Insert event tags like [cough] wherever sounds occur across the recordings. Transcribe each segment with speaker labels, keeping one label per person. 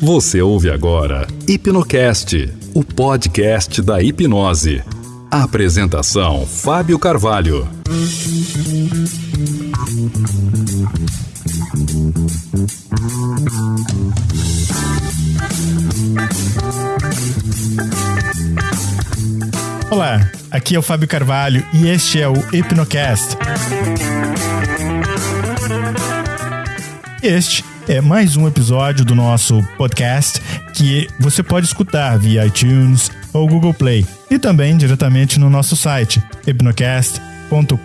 Speaker 1: Você ouve agora Hipnocast, o podcast da hipnose. Apresentação: Fábio Carvalho.
Speaker 2: Olá, aqui é o Fábio Carvalho e este é o Hipnocast. Este é mais um episódio do nosso podcast que você pode escutar via iTunes ou Google Play e também diretamente no nosso site hipnocast.com.br.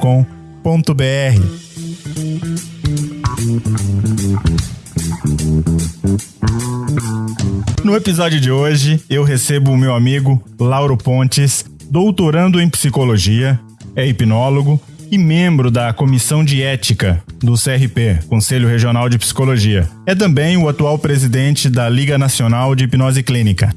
Speaker 2: No episódio de hoje, eu recebo o meu amigo Lauro Pontes, doutorando em psicologia, é hipnólogo e membro da Comissão de Ética do CRP, Conselho Regional de Psicologia. É também o atual presidente da Liga Nacional de Hipnose Clínica.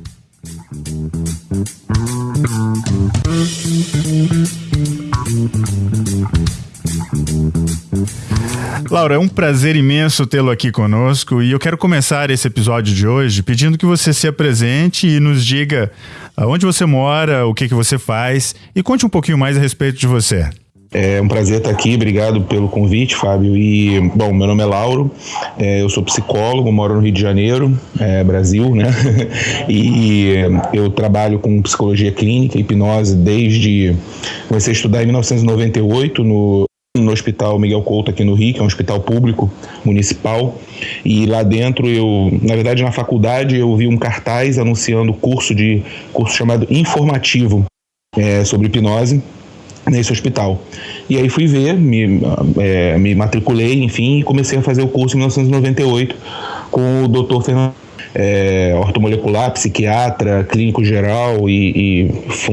Speaker 2: Laura, é um prazer imenso tê-lo aqui conosco e eu quero começar esse episódio de hoje pedindo que você se apresente e nos diga onde você mora, o que, que você faz e conte um pouquinho mais a respeito de você.
Speaker 3: É um prazer estar aqui, obrigado pelo convite, Fábio. E, bom, meu nome é Lauro, é, eu sou psicólogo, moro no Rio de Janeiro, é, Brasil, né? [laughs] e eu trabalho com psicologia clínica, hipnose, desde. Comecei a estudar em 1998 no, no Hospital Miguel Couto aqui no Rio, que é um hospital público municipal, e lá dentro eu, na verdade na faculdade eu vi um cartaz anunciando curso de curso chamado informativo é, sobre hipnose nesse hospital. E aí fui ver, me, é, me matriculei, enfim, e comecei a fazer o curso em 1998 com o Dr. Fernando é, ortomolecular, psiquiatra, clínico geral e, e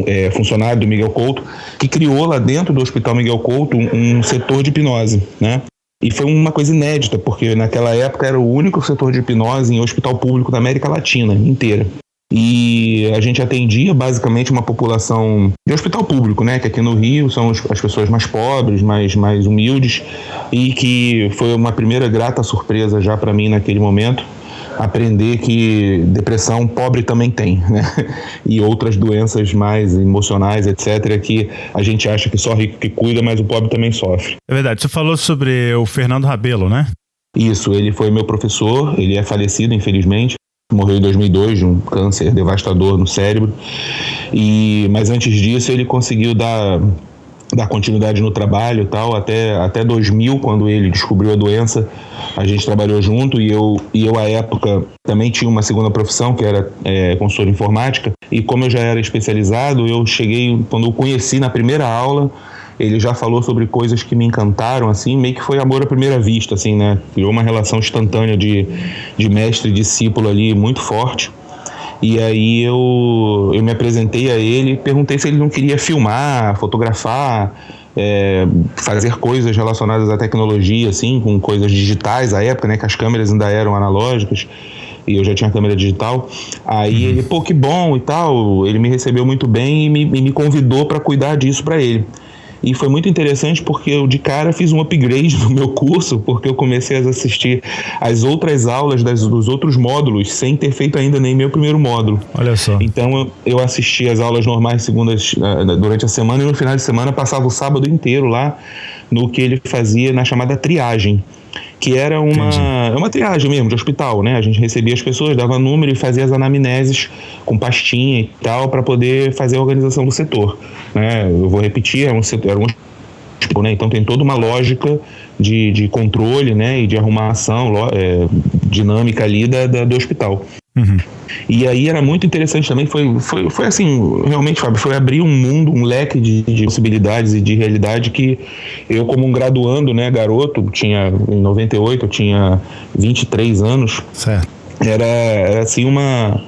Speaker 3: é, funcionário do Miguel Couto, que criou lá dentro do Hospital Miguel Couto um, um setor de hipnose, né? E foi uma coisa inédita, porque naquela época era o único setor de hipnose em hospital público da América Latina inteira e a gente atendia basicamente uma população de hospital público, né? Que aqui no Rio são as pessoas mais pobres, mais, mais humildes, e que foi uma primeira grata surpresa já para mim naquele momento aprender que depressão pobre também tem, né? [laughs] E outras doenças mais emocionais, etc., que a gente acha que só rico que cuida, mas o pobre também sofre.
Speaker 2: É verdade. Você falou sobre o Fernando Rabelo, né?
Speaker 3: Isso, ele foi meu professor, ele é falecido, infelizmente morreu em 2002 de um câncer devastador no cérebro. E mas antes disso ele conseguiu dar dar continuidade no trabalho tal. Até até 2000 quando ele descobriu a doença a gente trabalhou junto. E eu e eu à época também tinha uma segunda profissão que era é, consultor informática. E como eu já era especializado eu cheguei quando eu conheci na primeira aula ele já falou sobre coisas que me encantaram, assim, meio que foi amor à primeira vista, assim, né? Criou uma relação instantânea de, de mestre e discípulo ali muito forte. E aí eu, eu me apresentei a ele, perguntei se ele não queria filmar, fotografar, é, fazer coisas relacionadas à tecnologia, assim, com coisas digitais à época, né? Que as câmeras ainda eram analógicas e eu já tinha câmera digital. Aí uhum. ele, pô, que bom e tal. Ele me recebeu muito bem e me, e me convidou para cuidar disso para ele. E foi muito interessante porque eu de cara fiz um upgrade [laughs] no meu curso, porque eu comecei a assistir as outras aulas das, dos outros módulos sem ter feito ainda nem meu primeiro módulo.
Speaker 2: Olha só.
Speaker 3: Então eu, eu assisti as aulas normais segundas uh, durante a semana e no final de semana passava o sábado inteiro lá no que ele fazia na chamada triagem que era uma, é uma triagem mesmo, de hospital, né? A gente recebia as pessoas, dava número e fazia as anamneses com pastinha e tal, para poder fazer a organização do setor. Né? Eu vou repetir, era um setor, era um né? Então tem toda uma lógica de, de controle né? e de arrumação é, dinâmica ali da, da do hospital. Uhum. E aí era muito interessante também, foi, foi, foi assim, realmente, Fábio, foi abrir um mundo, um leque de, de possibilidades e de realidade que eu, como um graduando, né, garoto, tinha, em 98, eu tinha 23 anos.
Speaker 2: Certo.
Speaker 3: Era, era assim uma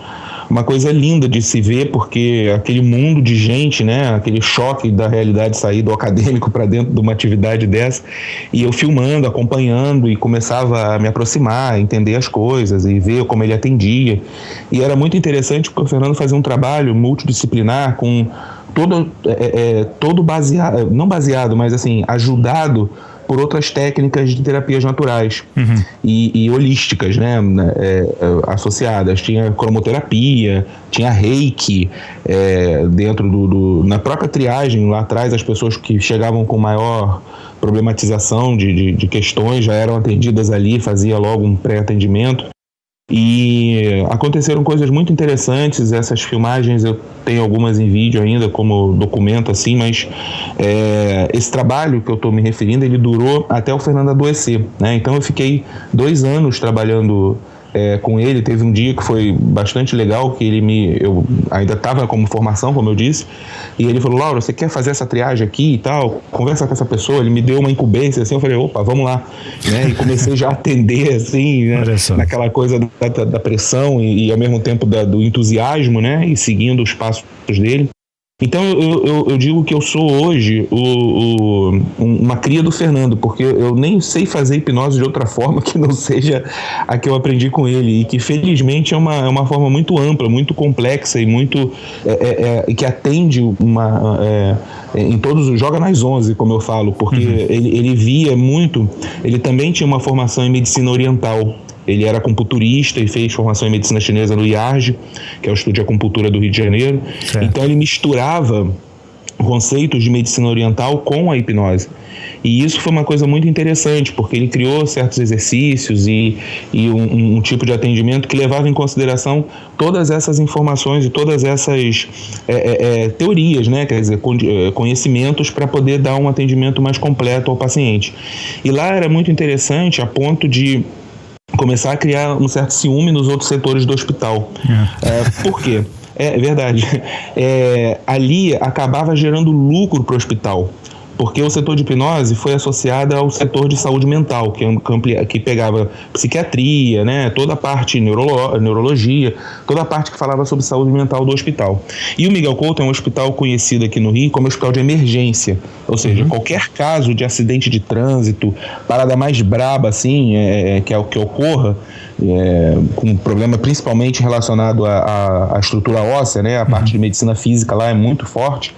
Speaker 3: uma coisa linda de se ver, porque aquele mundo de gente, né, aquele choque da realidade sair do acadêmico para dentro de uma atividade dessa, e eu filmando, acompanhando e começava a me aproximar, entender as coisas e ver como ele atendia. E era muito interessante porque o Fernando fazia um trabalho multidisciplinar com todo, é, é, todo baseado, não baseado, mas assim, ajudado por outras técnicas de terapias naturais uhum. e, e, holísticas, né, é, associadas. Tinha cromoterapia, tinha reiki é, dentro do, do, na própria triagem lá atrás as pessoas que chegavam com maior problematização de, de, de questões já eram atendidas ali, fazia logo um pré-atendimento. E aconteceram coisas muito interessantes. Essas filmagens eu tenho algumas em vídeo ainda, como documento assim, mas é, esse trabalho que eu estou me referindo, ele durou até o Fernando adoecer. Né? Então eu fiquei dois anos trabalhando é, com ele. Teve um dia que foi bastante legal, que ele me. Eu ainda estava como formação, como eu disse, e ele falou: Laura, você quer fazer essa triagem aqui e tal? Conversa com essa pessoa. Ele me deu uma incumbência assim. Eu falei: opa, vamos lá. Né? E comecei já a atender, assim, né? naquela coisa da, da pressão e, e, ao mesmo tempo da, do entusiasmo, né? E seguindo os passos dele. Então eu, eu, eu, digo que eu sou hoje o, o, uma cria do Fernando, porque eu nem sei fazer hipnose de outra forma que não seja a que eu aprendi com ele, e que felizmente é uma, é uma forma muito ampla, muito complexa e muito é, é, é que atende uma. É, em todos os. joga nas 11, como eu falo, porque uhum. ele, ele via muito. Ele também tinha uma formação em medicina oriental. Ele era acupunturista e fez formação em medicina chinesa no IARG, que é o Estúdio de Acupuntura do Rio de Janeiro. Certo. Então ele misturava conceitos de medicina oriental com a hipnose. E isso foi uma coisa muito interessante, porque ele criou certos exercícios e, e um, um, tipo de atendimento que levava em consideração todas essas informações e todas essas é, é, é teorias, né? quer dizer, é, conhecimentos para poder dar um atendimento mais completo ao paciente. E lá era muito interessante a ponto de começar a criar um certo ciúme nos outros setores do hospital. É. É, por quê? É, é verdade. É, ali acabava gerando lucro para o hospital porque o setor de hipnose foi associado ao setor de saúde mental, que, é que pegava psiquiatria, né, toda a parte neurolo, neurologia, toda a parte que falava sobre saúde mental do hospital. E o Miguel Couto é um hospital conhecido aqui no Rio como hospital de emergência, ou seja, uhum. qualquer caso de acidente de trânsito, parada mais braba assim, é, é que é o que ocorra, é, com problema principalmente relacionado à, à, estrutura óssea, né, a parte uhum. de medicina física lá é muito forte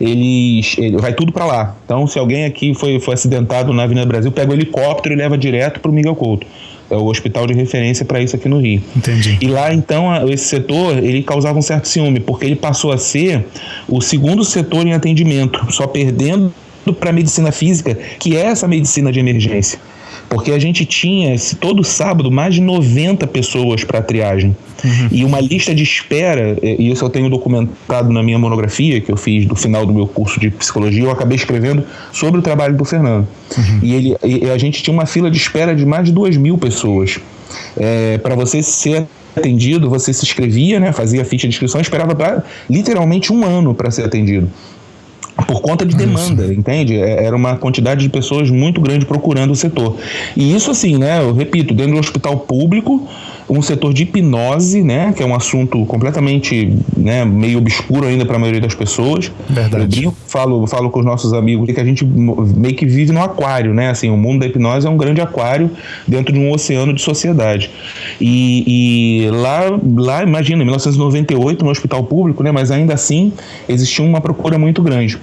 Speaker 3: eles ele, vai tudo para lá. Então, se alguém aqui foi, foi acidentado na Avenida Brasil, pega o helicóptero e leva direto para o Miguel Couto. É o hospital de referência para isso aqui no Rio.
Speaker 2: Entendi.
Speaker 3: E lá, então, esse setor, ele causava um certo ciúme, porque ele passou a ser o segundo setor em atendimento, só perdendo para a medicina física, que é essa medicina de emergência porque a gente tinha todo sábado mais de 90 pessoas para triagem. Uhum. E uma lista de espera, e isso eu tenho documentado na minha monografia que eu fiz do final do meu curso de psicologia, eu acabei escrevendo sobre o trabalho do Fernando. Uhum. E, ele, e a gente tinha uma fila de espera de mais de 2 mil pessoas. É, para você ser atendido, você se inscrevia, né, fazia a ficha de inscrição, esperava pra, literalmente um ano para ser atendido por conta de demanda, isso. entende? É, era uma quantidade de pessoas muito grande procurando o setor. E isso assim, né, eu repito, dentro do hospital público, um setor de hipnose, né, que é um assunto completamente, né, meio obscuro ainda para a maioria das pessoas.
Speaker 2: Verdade. Eu
Speaker 3: falo, falo com os nossos amigos que a gente meio que vive no aquário, né? Assim, o mundo da hipnose é um grande aquário dentro de um oceano de sociedade. E, e lá, lá, imagina, em 1998 no hospital público, né, mas ainda assim existia uma procura muito grande.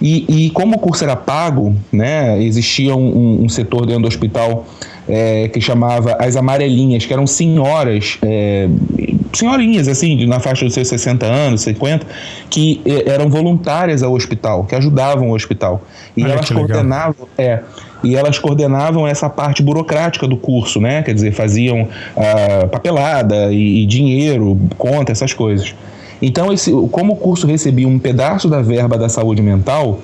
Speaker 3: E, e como o curso era pago, né, existia um, um setor dentro do hospital é, que chamava As Amarelinhas, que eram senhoras, é, senhorinhas, assim, na faixa dos seus 60 anos, 50, que é, eram voluntárias ao hospital, que ajudavam o hospital. E elas coordenavam. É, e elas coordenavam essa parte burocrática do curso, né? Quer dizer, faziam ah, papelada e, e dinheiro, conta, essas coisas. Então, esse, como o curso recebia um pedaço da verba da saúde mental,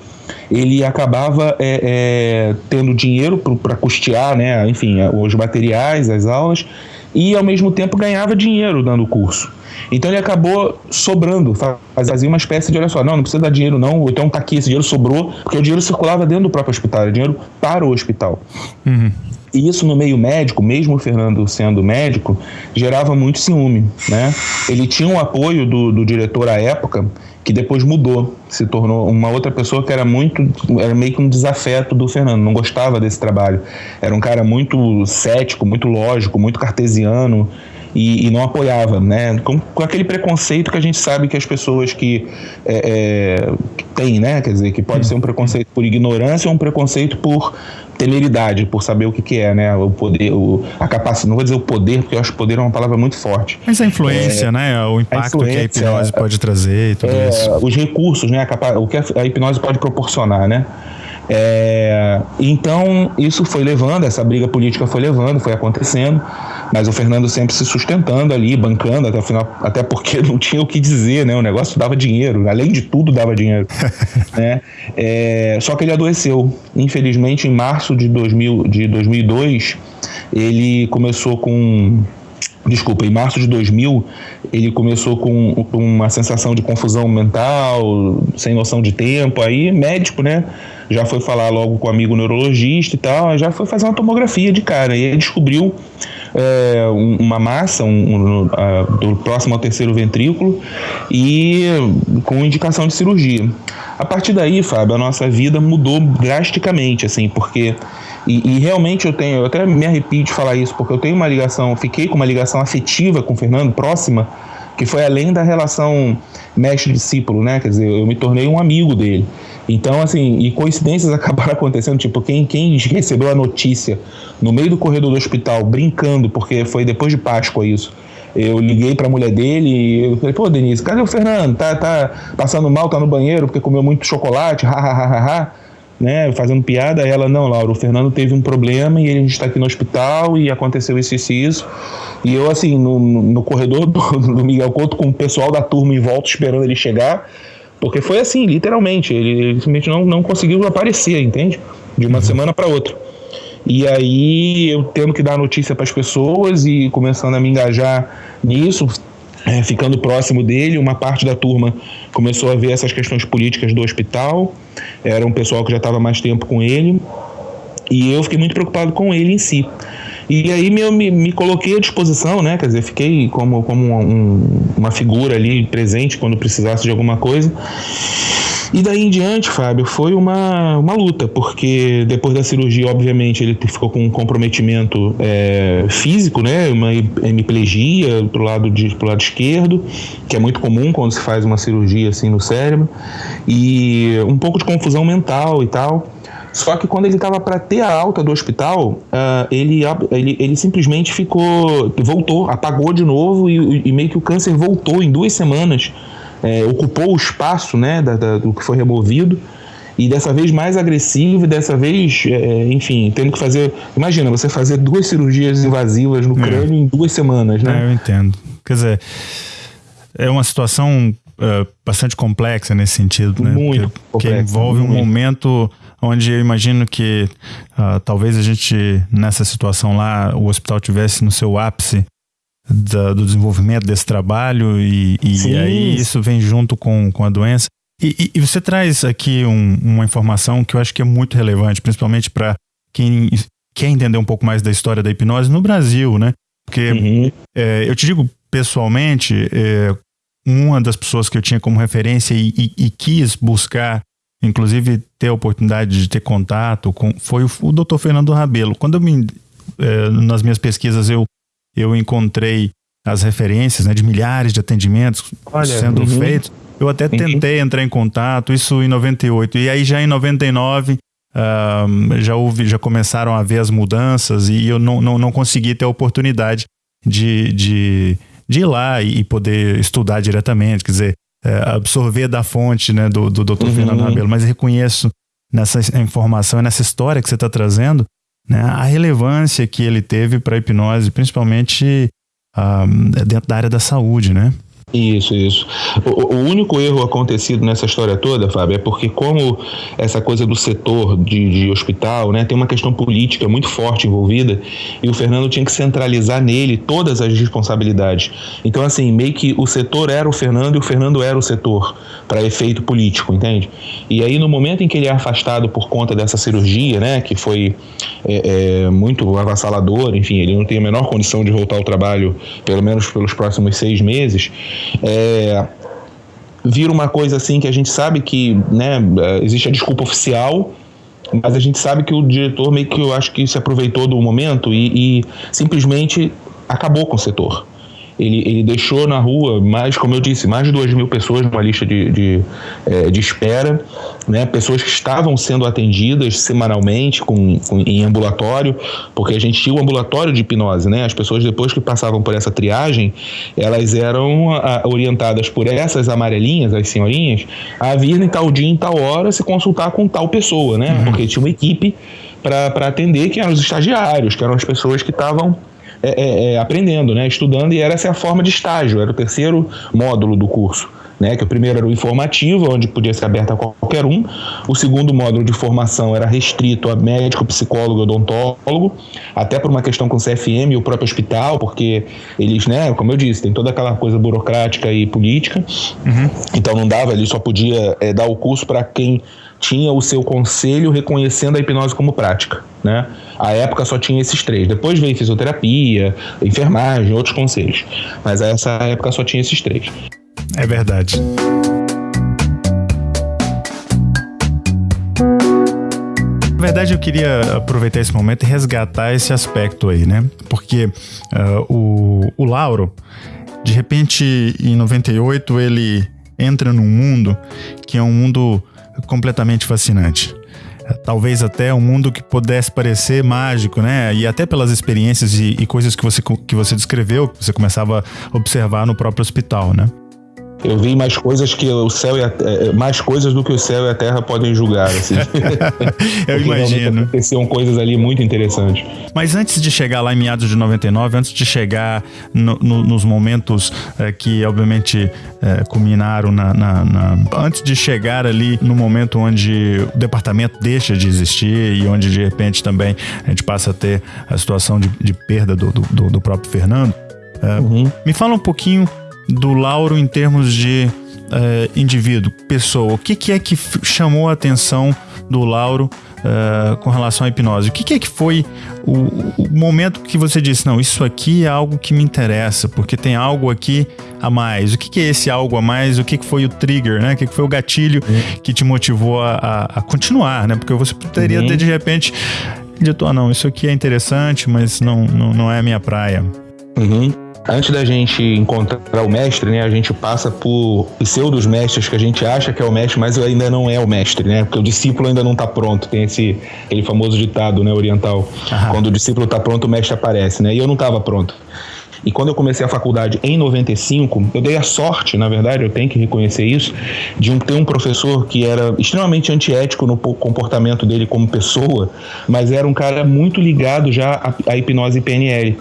Speaker 3: ele acabava é, é, tendo dinheiro para custear, né, enfim, os materiais, as aulas, e ao mesmo tempo ganhava dinheiro dando o curso. Então ele acabou sobrando, fazia uma espécie de, olha só, não, não precisa dar dinheiro não, então tá aqui, esse dinheiro sobrou, porque o dinheiro circulava dentro do próprio hospital, era dinheiro para o hospital. Uhum. E isso no meio médico, mesmo o Fernando sendo médico, gerava muito ciúme, né? Ele tinha o apoio do, do diretor à época, que depois mudou, se tornou uma outra pessoa que era muito, era meio que um desafeto do Fernando, não gostava desse trabalho. Era um cara muito cético, muito lógico, muito cartesiano e, e não apoiava, né? Com, com, aquele preconceito que a gente sabe que as pessoas que, é, é, têm, né? Quer dizer, que pode ser um preconceito por ignorância ou um preconceito por temeridade por saber o que, que é, né? O poder, o, a capacidade, não vou dizer o poder, porque eu acho que poder é uma palavra muito forte.
Speaker 2: Mas a influência, é, né? O impacto a que a hipnose pode trazer e tudo
Speaker 3: é,
Speaker 2: isso.
Speaker 3: Os recursos, né? A, o que a hipnose pode proporcionar, né? É, então, isso foi levando, essa briga política foi levando, foi acontecendo, mas o Fernando sempre se sustentando ali, bancando até o final, até porque [laughs] não tinha o que dizer, né? O negócio dava dinheiro, além de tudo dava dinheiro. [laughs] né? É, só que ele adoeceu. Infelizmente, em março de, 2000, de 2002, ele começou com desculpa, em março de 2000, ele começou com uma sensação de confusão mental, sem noção de tempo, aí médico, né, já foi falar logo com um amigo neurologista e tal, já foi fazer uma tomografia de cara, e ele descobriu é, uma massa um, um, do próximo ao terceiro ventrículo e com indicação de cirurgia. A partir daí, Fábio, a nossa vida mudou drasticamente, assim, porque e, e, realmente eu tenho, eu até me arrepio de falar isso, porque eu tenho uma ligação, fiquei com uma ligação afetiva com o Fernando, próxima, que foi além da relação mestre-discípulo, né? Quer dizer, eu me tornei um amigo dele. Então, assim, e coincidências [laughs] acabaram acontecendo, tipo, quem, quem recebeu a notícia no meio do corredor do hospital, brincando, porque foi depois de Páscoa isso. Eu liguei para a mulher dele e eu falei, pô, Denise, cadê o Fernando? Tá, tá passando mal, tá no banheiro porque comeu muito chocolate, [laughs] ha, ha, ha, ha, ha né, fazendo piada, ela, não, Laura, o Fernando teve um problema e gente está aqui no hospital e aconteceu isso, isso e isso. E eu, assim, no, no corredor do, [laughs] do Miguel Couto, com o pessoal da turma em volta esperando ele chegar, porque foi assim, literalmente, ele, ele simplesmente não, não conseguiu aparecer, entende? De uma uhum. semana para outra. E aí eu tendo que dar notícia para as pessoas e começando a me engajar nisso, é, ficando próximo dele, uma parte da turma começou a ver essas questões políticas do hospital, era um pessoal que já estava mais tempo com ele, e eu fiquei muito preocupado com ele em si. E aí me, me, me coloquei à disposição, né? Quer dizer, fiquei como, como um, uma figura ali presente quando precisasse de alguma coisa. E daí em diante, Fábio, foi uma, uma luta, porque depois da cirurgia, obviamente, ele ficou com um comprometimento é, físico, né? Uma hemiplegia pro lado, de, pro lado esquerdo, que é muito comum quando se faz uma cirurgia assim no cérebro, e um pouco de confusão mental e tal. Só que quando ele estava para ter a alta do hospital, uh, ele, ele, ele simplesmente ficou, voltou, apagou de novo e, e meio que o câncer voltou em duas semanas é, ocupou o espaço né, da, da, do que foi removido e dessa vez mais agressivo e dessa vez, é, enfim, tendo que fazer. Imagina, você fazer duas cirurgias invasivas no é. crânio em duas semanas, né?
Speaker 2: É, eu entendo. Quer dizer, é uma situação uh, bastante complexa nesse sentido, né?
Speaker 3: Muito
Speaker 2: Porque, que envolve muito. um momento onde eu imagino que uh, talvez a gente, nessa situação lá, o hospital tivesse no seu ápice da, do desenvolvimento desse trabalho e, e aí isso vem junto com, com a doença. E, e você traz aqui um, uma informação que eu acho que é muito relevante, principalmente para quem quer entender um pouco mais da história da hipnose no Brasil, né? Porque uhum. é, eu te digo pessoalmente, é, uma das pessoas que eu tinha como referência e, e, e, quis buscar, inclusive ter a oportunidade de ter contato com, foi o, o Dr. Fernando Rabelo. Quando eu me, é, nas minhas pesquisas eu eu encontrei as referências né, de milhares de atendimentos Olha, sendo uhum. feitos. Eu até uhum. tentei entrar em contato, isso em 98. E aí já em 99 uh, já, houve, já começaram a haver as mudanças e eu não, não, não consegui ter a oportunidade de, de, de ir lá e poder estudar diretamente, quer dizer, é, absorver da fonte né, do, do Dr. Uhum. Fernando Rabelo, mas reconheço nessa informação, nessa história que você está trazendo, né, a relevância que ele teve para a hipnose, principalmente uh, dentro da área da saúde, né?
Speaker 3: Isso, isso. O, o, único erro acontecido nessa história toda, Fábio, é porque como essa coisa do setor de, de, hospital, né, tem uma questão política muito forte envolvida e o Fernando tinha que centralizar nele todas as responsabilidades. Então, assim, meio que o setor era o Fernando e o Fernando era o setor para efeito político, entende? E aí, no momento em que ele é afastado por conta dessa cirurgia, né, que foi é, é, muito avassalador, enfim, ele não tem a menor condição de voltar ao trabalho, pelo menos pelos próximos seis meses é, vira uma coisa assim que a gente sabe que né, existe a desculpa oficial, mas a gente sabe que o diretor meio que eu acho que se aproveitou do momento e, e simplesmente acabou com o setor. Ele, ele deixou na rua mais, como eu disse, mais de duas mil pessoas numa lista de, de, é, de espera, né? pessoas que estavam sendo atendidas semanalmente com, com, em ambulatório, porque a gente tinha o ambulatório de hipnose, né? As pessoas depois que passavam por essa triagem, elas eram a, orientadas por essas amarelinhas, as senhorinhas, a vir em tal dia, em tal hora, se consultar com tal pessoa, né? Uhum. Porque tinha uma equipe para atender, que eram os estagiários, que eram as pessoas que estavam é, é, é, aprendendo, né, estudando, e era essa a forma de estágio, era o terceiro módulo do curso. Né, que o primeiro era o informativo, onde podia ser aberto a qualquer um. O segundo módulo de formação era restrito a médico, psicólogo, odontólogo, até por uma questão com o CFM e o próprio hospital, porque eles, né, como eu disse, tem toda aquela coisa burocrática e política. Uhum. Então não dava, ele só podia é, dar o curso para quem tinha o seu conselho reconhecendo a hipnose como prática, né? A época só tinha esses três. Depois veio fisioterapia, enfermagem, outros conselhos. Mas essa época só tinha esses três.
Speaker 2: É verdade. Na verdade, eu queria aproveitar esse momento e resgatar esse aspecto aí, né? Porque uh, o, o Lauro, de repente, em 98, ele entra num mundo que é um mundo completamente fascinante. Talvez até um mundo que pudesse parecer mágico, né? E até pelas experiências e, e coisas que você, que você descreveu, que você começava a observar no próprio hospital, né?
Speaker 3: Eu vi mais coisas que o céu e a, é, mais coisas do que o céu e a terra podem julgar. Assim. [laughs]
Speaker 2: Eu imagino.
Speaker 3: Aconteciam coisas ali muito interessantes.
Speaker 2: Mas antes de chegar lá em meados de 99, antes de chegar no, no, nos momentos é, que obviamente é, culminaram na, na, na, antes de chegar ali no momento onde o departamento deixa de existir e onde de repente também a gente passa a ter a situação de, de perda do, do, do próprio Fernando. É, uhum. Me fala um pouquinho do Lauro em termos de uh, indivíduo, pessoa? O que, que, é que chamou a atenção do Lauro uh, com relação à hipnose? O que, que é que foi o, o, momento que você disse, não, isso aqui é algo que me interessa, porque tem algo aqui a mais? O que, que é esse algo a mais? O que, que foi o trigger, né? O que, que foi o gatilho uhum. que te motivou a, a, a, continuar, né? Porque você poderia uhum. ter, de repente, dito, ah, não, isso aqui é interessante, mas não, não, não é a minha praia.
Speaker 3: Uhum antes da gente encontrar o mestre, né, a gente passa por pseudos mestres que a gente acha que é o mestre, mas ainda não é o mestre, né? Porque o discípulo ainda não está pronto. Tem esse aquele famoso ditado, né, oriental. Aham. Quando o discípulo está pronto, o mestre aparece, né? E eu não estava pronto. E quando eu comecei a faculdade em 95, eu dei a sorte, na verdade, eu tenho que reconhecer isso, de um, ter um professor que era extremamente antiético no comportamento dele como pessoa, mas era um cara muito ligado já à, à hipnose PNL.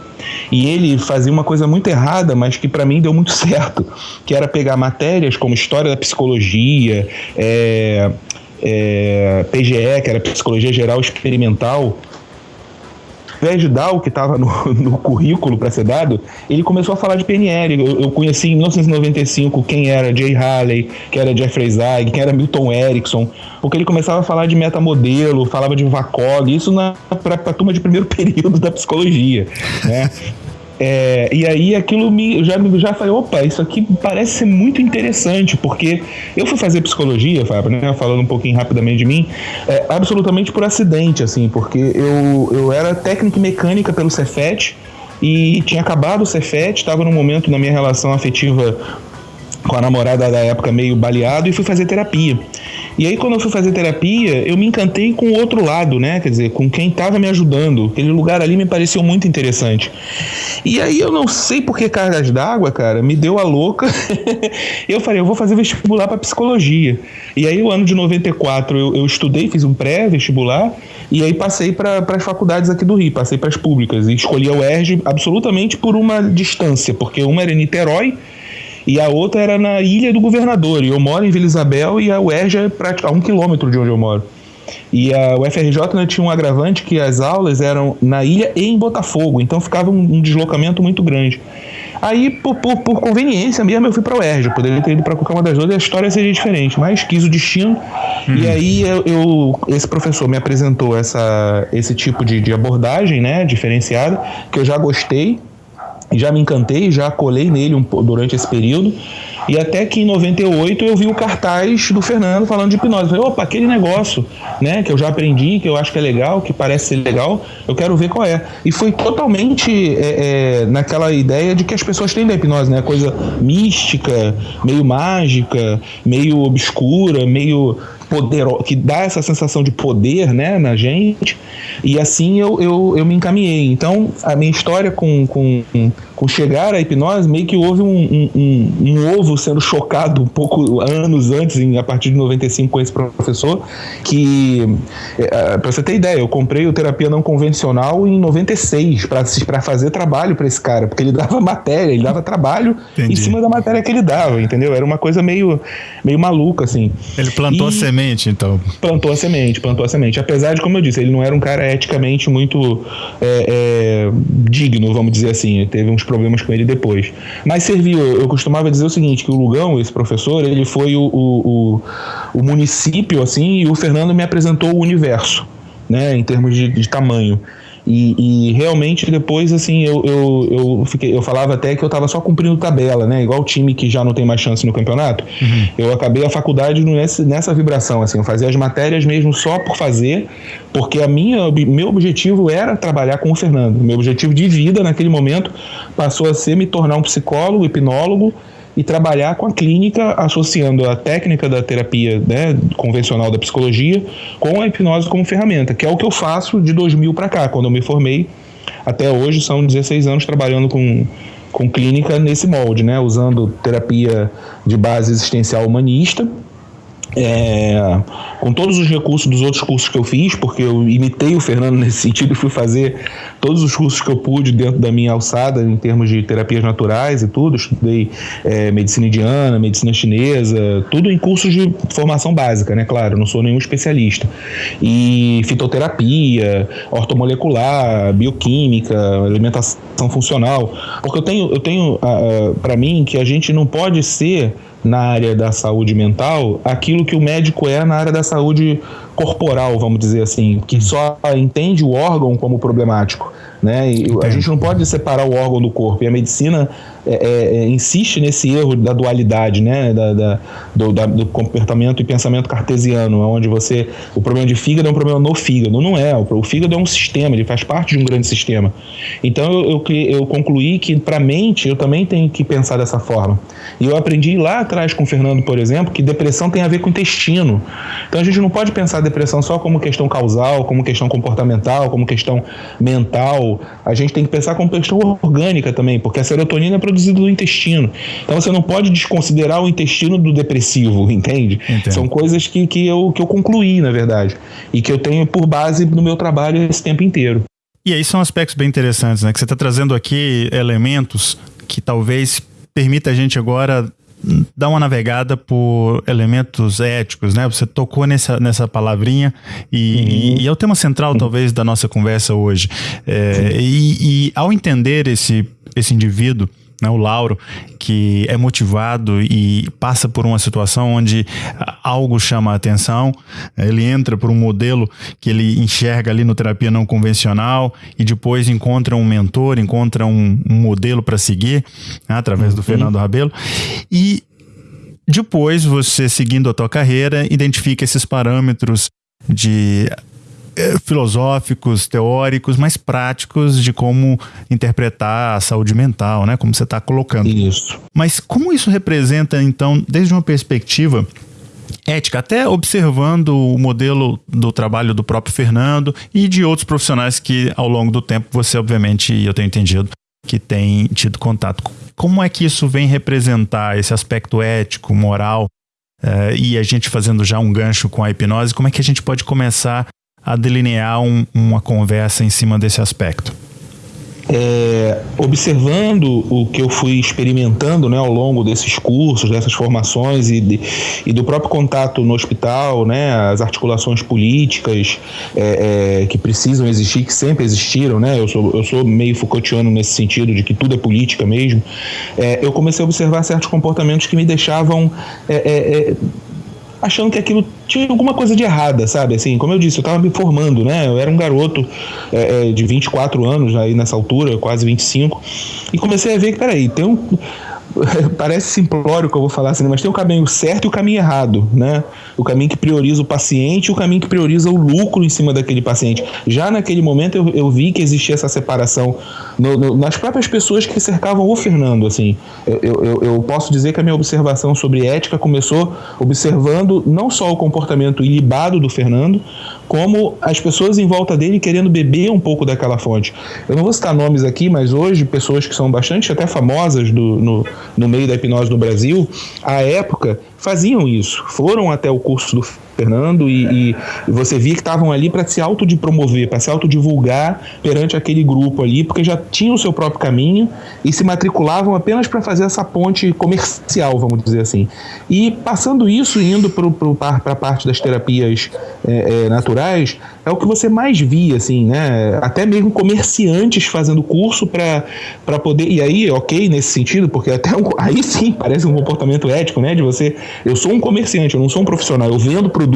Speaker 3: E ele fazia uma coisa muito errada, mas que para mim deu muito [laughs] certo, que era pegar matérias como história da psicologia, é, é, PGE, que era Psicologia Geral Experimental, invés de dar o que estava no, [laughs] no, currículo para ser dado, ele começou a falar de PNL. Eu, eu, conheci em 1995 quem era Jay Haley, quem era Jeffrey Zeig, quem era Milton Erickson, porque ele começava a falar de metamodelo, falava de VACOG, isso para a turma de primeiro [laughs] período da psicologia, né? É, e aí aquilo me já, já falei, opa, isso aqui parece ser muito interessante, porque eu fui fazer psicologia, Fábio, né, falando um pouquinho rapidamente de mim, é, absolutamente por acidente, assim, porque eu, eu era técnico mecânica pelo Cefet e tinha acabado o Cefet, estava num momento na minha relação afetiva com a namorada da época meio baleado e fui fazer terapia. E aí, quando eu fui fazer terapia, eu me encantei com o outro lado, né? Quer dizer, com quem estava me ajudando. Aquele lugar ali me pareceu muito interessante. E aí, eu não sei por que cargas d'água, cara, me deu a louca. [laughs] eu falei, eu vou fazer vestibular para psicologia. E aí, o ano de 94, eu, eu estudei, fiz um pré-vestibular. E aí, passei para as faculdades aqui do Rio, passei para as públicas. E escolhi a UERJ absolutamente por uma distância, porque uma era em Niterói e a outra era na Ilha do Governador. E eu moro em Vila Isabel e a UERJ é a um quilômetro de onde eu moro. E a UFRJ né, tinha um agravante que as aulas eram na ilha e em Botafogo, então ficava um, um deslocamento muito grande. Aí, por, por, por, conveniência mesmo, eu fui para o UERJ. Poderia ter ido para qualquer uma das duas e a história seria diferente, mas quis o destino. Uhum. E aí, eu, eu, esse professor me apresentou essa, esse tipo de, de abordagem né, diferenciada, que eu já gostei já me encantei, já colei nele um, durante esse período. E até que em 98 eu vi o cartaz do Fernando falando de hipnose. Eu falei, opa, aquele negócio, né, que eu já aprendi, que eu acho que é legal, que parece ser legal, eu quero ver qual é. E foi totalmente é, é, naquela ideia de que as pessoas têm da hipnose, né? Coisa mística, meio mágica, meio obscura, meio poder, que dá essa sensação de poder né, na gente, e assim eu, eu, eu me encaminhei. Então, a minha história com, com, com chegar à hipnose, meio que houve um, um, um, ovo sendo chocado um pouco anos antes, em, a partir de 95, com esse professor, que, é, para você ter ideia, eu comprei o terapia não convencional em 96 para fazer trabalho para esse cara, porque ele [laughs] dava matéria, ele dava trabalho Entendi. em cima da matéria que ele dava, entendeu? Era uma coisa meio, meio maluca, assim.
Speaker 2: Ele plantou e, a semente semente, então.
Speaker 3: Plantou a semente, plantou a semente. Apesar de, como eu disse, ele não era um cara eticamente muito é, é, digno, vamos dizer assim. Teve uns problemas com ele depois. Mas serviu. Eu costumava dizer o seguinte, que o Lugão, esse professor, ele foi o, o, o, o município, assim, e o Fernando me apresentou o universo, né, em termos de, de tamanho. E, e, realmente depois, assim, eu, eu, eu, fiquei, eu falava até que eu estava só cumprindo tabela, né? Igual o time que já não tem mais chance no campeonato. Uhum. Eu acabei a faculdade nessa, nessa vibração, assim, eu fazia as matérias mesmo só por fazer, porque a minha, meu objetivo era trabalhar com o Fernando. Meu objetivo de vida naquele momento passou a ser me tornar um psicólogo, hipnólogo e trabalhar com a clínica, associando a técnica da terapia né, convencional da psicologia com a hipnose como ferramenta, que é o que eu faço de 2000 para cá, quando eu me formei. Até hoje são 16 anos trabalhando com, com clínica nesse molde, né, usando terapia de base existencial humanista é, com todos os recursos dos outros cursos que eu fiz, porque eu imitei o Fernando [laughs] nesse sentido e fui fazer todos os cursos que eu pude dentro da minha alçada em termos de terapias naturais e tudo. Estudei é, medicina indiana, medicina chinesa, tudo em cursos de formação básica, né? Claro, não sou nenhum especialista. E fitoterapia, ortomolecular, bioquímica, alimentação funcional, porque eu tenho, eu tenho ah, ah, para mim que a gente não pode ser na área da saúde mental aquilo que o médico é na área da saúde corporal, vamos dizer assim, que só entende o órgão como problemático. Né? E a gente não pode separar o órgão do corpo. E a medicina é, é, é, insiste nesse erro da dualidade, né? Da, da, do, da, do, comportamento e pensamento cartesiano, onde você. O problema de fígado é um problema no fígado. Não é. O, fígado é um sistema, ele faz parte de um grande sistema. Então eu, eu, eu concluí que, para a mente, eu também tenho que pensar dessa forma. E eu aprendi lá atrás com o Fernando, por exemplo, que depressão tem a ver com intestino. Então a gente não pode pensar depressão só como questão causal, como questão comportamental, como questão mental. A gente tem que pensar como questão orgânica também, porque a serotonina é produzido no intestino. Então você não pode desconsiderar o intestino do depressivo, [laughs] entende? Entendo. São coisas que, que, eu, que eu concluí, na verdade, e que eu tenho por base no meu trabalho esse tempo inteiro.
Speaker 2: E aí são aspectos bem interessantes, né? Que você está trazendo aqui elementos que talvez permita a gente agora dar uma navegada por elementos éticos, né? Você tocou nessa, nessa palavrinha e, uhum. e, é o tema central, talvez, da nossa conversa hoje. É, e, e ao entender esse, esse indivíduo, né, o Lauro, que é motivado e passa por uma situação onde algo chama a atenção, ele entra por um modelo que ele enxerga ali no terapia não convencional e depois encontra um mentor, encontra um, um modelo para seguir, né, através do uhum. Fernando Rabelo, e depois você, seguindo a tua carreira, identifica esses parâmetros de filosóficos, teóricos, mas práticos de como interpretar a saúde mental, né? Como você está colocando.
Speaker 3: Isso.
Speaker 2: Mas como isso representa, então, desde uma perspectiva ética, até observando o modelo do trabalho do próprio Fernando e de outros profissionais que ao longo do tempo você, obviamente, eu tenho entendido, que tem tido contato. Como é que isso vem representar esse aspecto ético, moral, uh, e a gente fazendo já um gancho com a hipnose, como é que a gente pode começar a delinear um, uma conversa em cima desse aspecto?
Speaker 3: É, observando o que eu fui experimentando né, ao longo desses cursos, dessas formações e, de, e do próprio contato no hospital, né, as articulações políticas é, é, que precisam existir, que sempre existiram, né, eu, sou, eu sou meio Foucaultiano nesse sentido de que tudo é política mesmo, é, eu comecei a observar certos comportamentos que me deixavam é, é, achando que aquilo tinha alguma coisa de errada, sabe? Assim, como eu disse, eu estava me formando, né? Eu era um garoto é, é de 24 anos aí nessa altura, quase 25, e comecei a ver que, peraí, tem um [laughs] parece simplório que eu vou falar assim, mas tem o caminho certo e o caminho errado, né? O caminho que prioriza o paciente e o caminho que prioriza o lucro em cima daquele paciente. Já naquele momento eu, eu vi que existia essa separação no, no, nas próprias pessoas que cercavam o Fernando, assim. Eu, eu, eu posso dizer que a minha observação sobre ética começou observando não só o comportamento ilibado do Fernando, como as pessoas em volta dele querendo beber um pouco daquela fonte. Eu não vou citar nomes aqui, mas hoje pessoas que são bastante até famosas do, no, no meio da hipnose no Brasil, à época, faziam isso. Foram até o curso do Fernando e, e você via que estavam ali para se autopromover, para se autodivulgar perante aquele grupo ali, porque já tinham o seu próprio caminho e se matriculavam apenas para fazer essa ponte comercial, vamos dizer assim. E passando isso, indo para a parte das terapias é, é, naturais, é o que você mais via, assim, né? Até mesmo comerciantes fazendo curso para poder. E aí, ok, nesse sentido, porque até um, aí sim parece um comportamento ético, né? De você. Eu sou um comerciante, eu não sou um profissional, eu vendo produtos.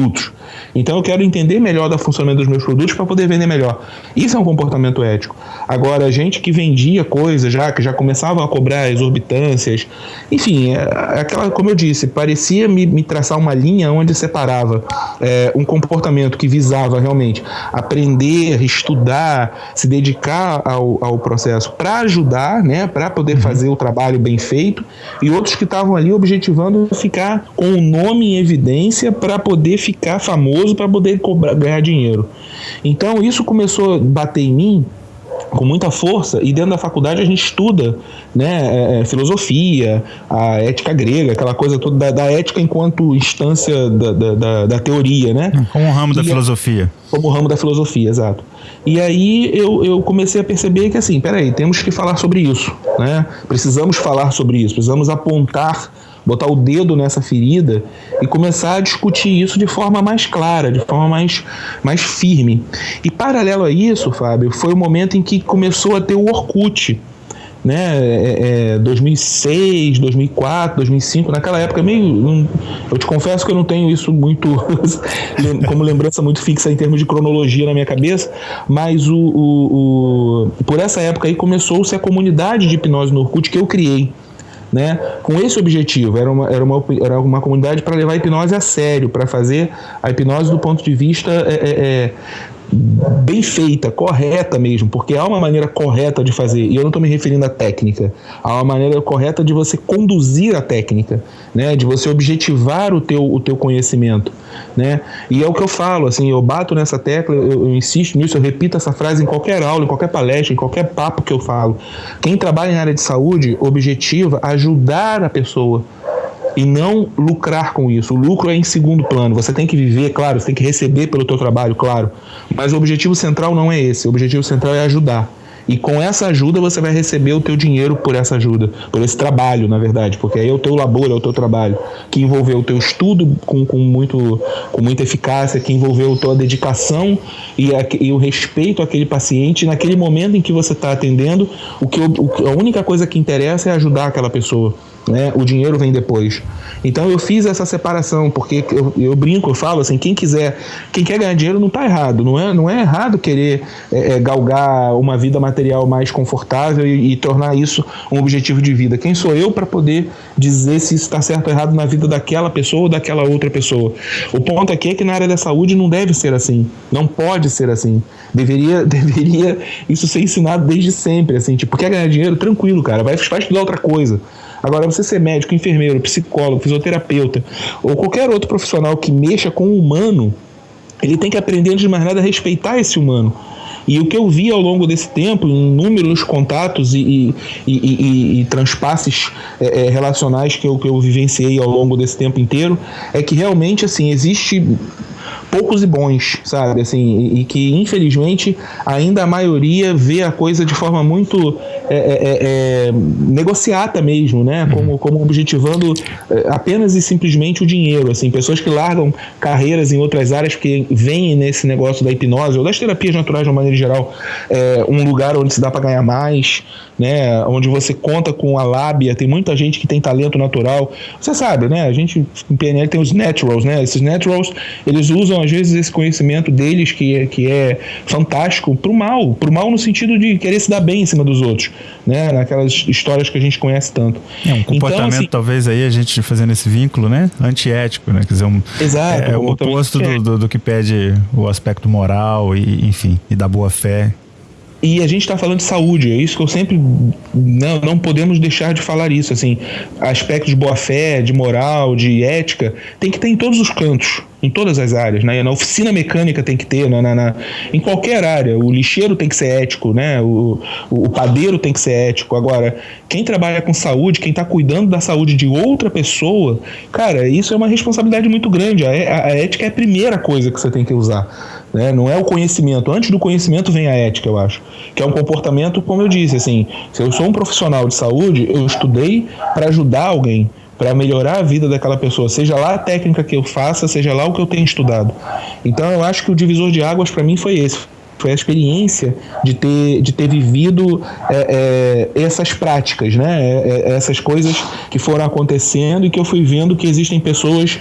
Speaker 3: Então eu quero entender melhor do funcionamento dos meus produtos para poder vender melhor. Isso é um comportamento ético. Agora, gente que vendia coisas já, que já começava a cobrar exorbitâncias, enfim, é, aquela, como eu disse, parecia me, me traçar uma linha onde separava é, um comportamento que visava realmente aprender, estudar, se dedicar ao, ao processo para ajudar, né, para poder uhum. fazer o trabalho bem feito, e outros que estavam ali objetivando ficar com o nome em evidência para poder ficar famoso, para poder cobrar, ganhar dinheiro. Então isso começou a bater em mim com muita força e dentro da faculdade a gente estuda né, é, é, filosofia, a ética grega, aquela coisa toda da, da ética enquanto instância da, da, da, teoria, né?
Speaker 2: Como ramo e da filosofia.
Speaker 3: Como ramo da filosofia, exato. E aí eu, eu comecei a perceber que assim, peraí, temos que falar sobre isso, né? Precisamos falar sobre isso, precisamos apontar botar o dedo nessa ferida e começar a discutir isso de forma mais clara, de forma mais, mais firme. E paralelo a isso, Fábio, foi o momento em que começou a ter o Orkut. Né, é, é, 2006, 2004, 2005, naquela época meio, eu te confesso que eu não tenho isso muito [laughs] como lembrança muito fixa em termos de cronologia na minha cabeça, mas o, o, o por essa época aí começou-se a comunidade de hipnose no Orkut que eu criei né, com esse objetivo. Era uma, era uma, era uma comunidade para levar a hipnose a sério, para fazer a hipnose do ponto de vista é, é, é bem feita, correta mesmo, porque há uma maneira correta de fazer, e eu não estou me referindo à técnica, há uma maneira correta de você conduzir a técnica, né, de você objetivar o teu, o teu conhecimento, né, e é o que eu falo, assim, eu bato nessa tecla, eu, eu insisto nisso, eu repito essa frase em qualquer aula, em qualquer palestra, em qualquer papo que eu falo, quem trabalha na área de saúde objetiva ajudar a pessoa, e não lucrar com isso. O lucro é em segundo plano. Você tem que viver, claro, você tem que receber pelo teu trabalho, claro. Mas o objetivo central não é esse. O objetivo central é ajudar. E com essa ajuda você vai receber o teu dinheiro por essa ajuda, por esse trabalho, na verdade, porque aí é o teu labor, é o teu trabalho, que envolveu o teu estudo com, com, muito, com muita eficácia, que envolveu a tua dedicação e, a, e o respeito àquele paciente. Naquele momento em que você está atendendo, o que, o, a única coisa que interessa é ajudar aquela pessoa né? O dinheiro vem depois. Então eu fiz essa separação, porque eu, eu brinco, eu falo assim, quem quiser, quem quer ganhar dinheiro não está errado, não é, não é errado querer é, é, galgar uma vida material mais confortável e, e, tornar isso um objetivo de vida. Quem sou eu para poder dizer se isso está certo ou errado na vida daquela pessoa ou daquela outra pessoa? O ponto aqui é que na área da saúde não deve ser assim, não pode ser assim. Deveria, [laughs] deveria isso ser ensinado desde sempre, assim, tipo, quer ganhar dinheiro? Tranquilo, cara, vai, vai estudar outra coisa Agora, você ser médico, enfermeiro, psicólogo, fisioterapeuta ou qualquer outro profissional que mexa com o humano, ele tem que aprender, antes de mais nada, a respeitar esse humano. E o que eu vi ao longo desse tempo, em inúmeros contatos e, e, e, e transpasses é, é, relacionais que eu, que eu vivenciei ao longo desse tempo inteiro, é que realmente assim existe poucos e bons, sabe? Assim, e, e, que infelizmente ainda a maioria vê a coisa de forma muito é, é, é, é negociata mesmo, né? Uhum. Como, como objetivando é, apenas e simplesmente o dinheiro. Assim, pessoas que largam carreiras em outras áreas que vêm nesse negócio da hipnose ou das terapias naturais de uma maneira geral, é, um lugar onde se dá para ganhar mais né? Onde você conta com a lábia, tem muita gente que tem talento natural. Você sabe, né? A gente em PNL tem os naturals, né? Esses naturals, eles usam às vezes esse conhecimento deles que é, que é fantástico pro mal, pro mal no sentido de querer se dar bem em cima dos outros, né? Naquelas histórias que a gente conhece tanto.
Speaker 2: É um comportamento então, assim, talvez aí a gente fazendo esse vínculo, né? Antiético, né? Quer dizer, um,
Speaker 3: exato,
Speaker 2: é, é o oposto do, do, do, que pede o aspecto moral e enfim e da boa fé
Speaker 3: e a gente está falando de saúde, é isso que eu sempre. Não, não podemos deixar de falar isso. Assim, aspectos de boa-fé, de moral, de ética, tem que ter em todos os cantos, em todas as áreas. Né? Na oficina mecânica tem que ter, na, na, na em qualquer área. O lixeiro tem que ser ético, né? o, o, o padeiro tem que ser ético. Agora, quem trabalha com saúde, quem está cuidando da saúde de outra pessoa, cara, isso é uma responsabilidade muito grande. A, a, a ética é a primeira coisa que você tem que usar. Né? Não é o conhecimento. Antes do conhecimento vem a ética, eu acho. Que é um comportamento, como eu disse, assim, se eu sou um profissional de saúde, eu estudei para ajudar alguém, para melhorar a vida daquela pessoa, seja lá a técnica que eu faça, seja lá o que eu tenho estudado. Então eu acho que o divisor de águas para mim foi esse. Foi a experiência de ter, de ter vivido é, é, essas práticas, né? É, é essas coisas que foram acontecendo e que eu fui vendo que existem pessoas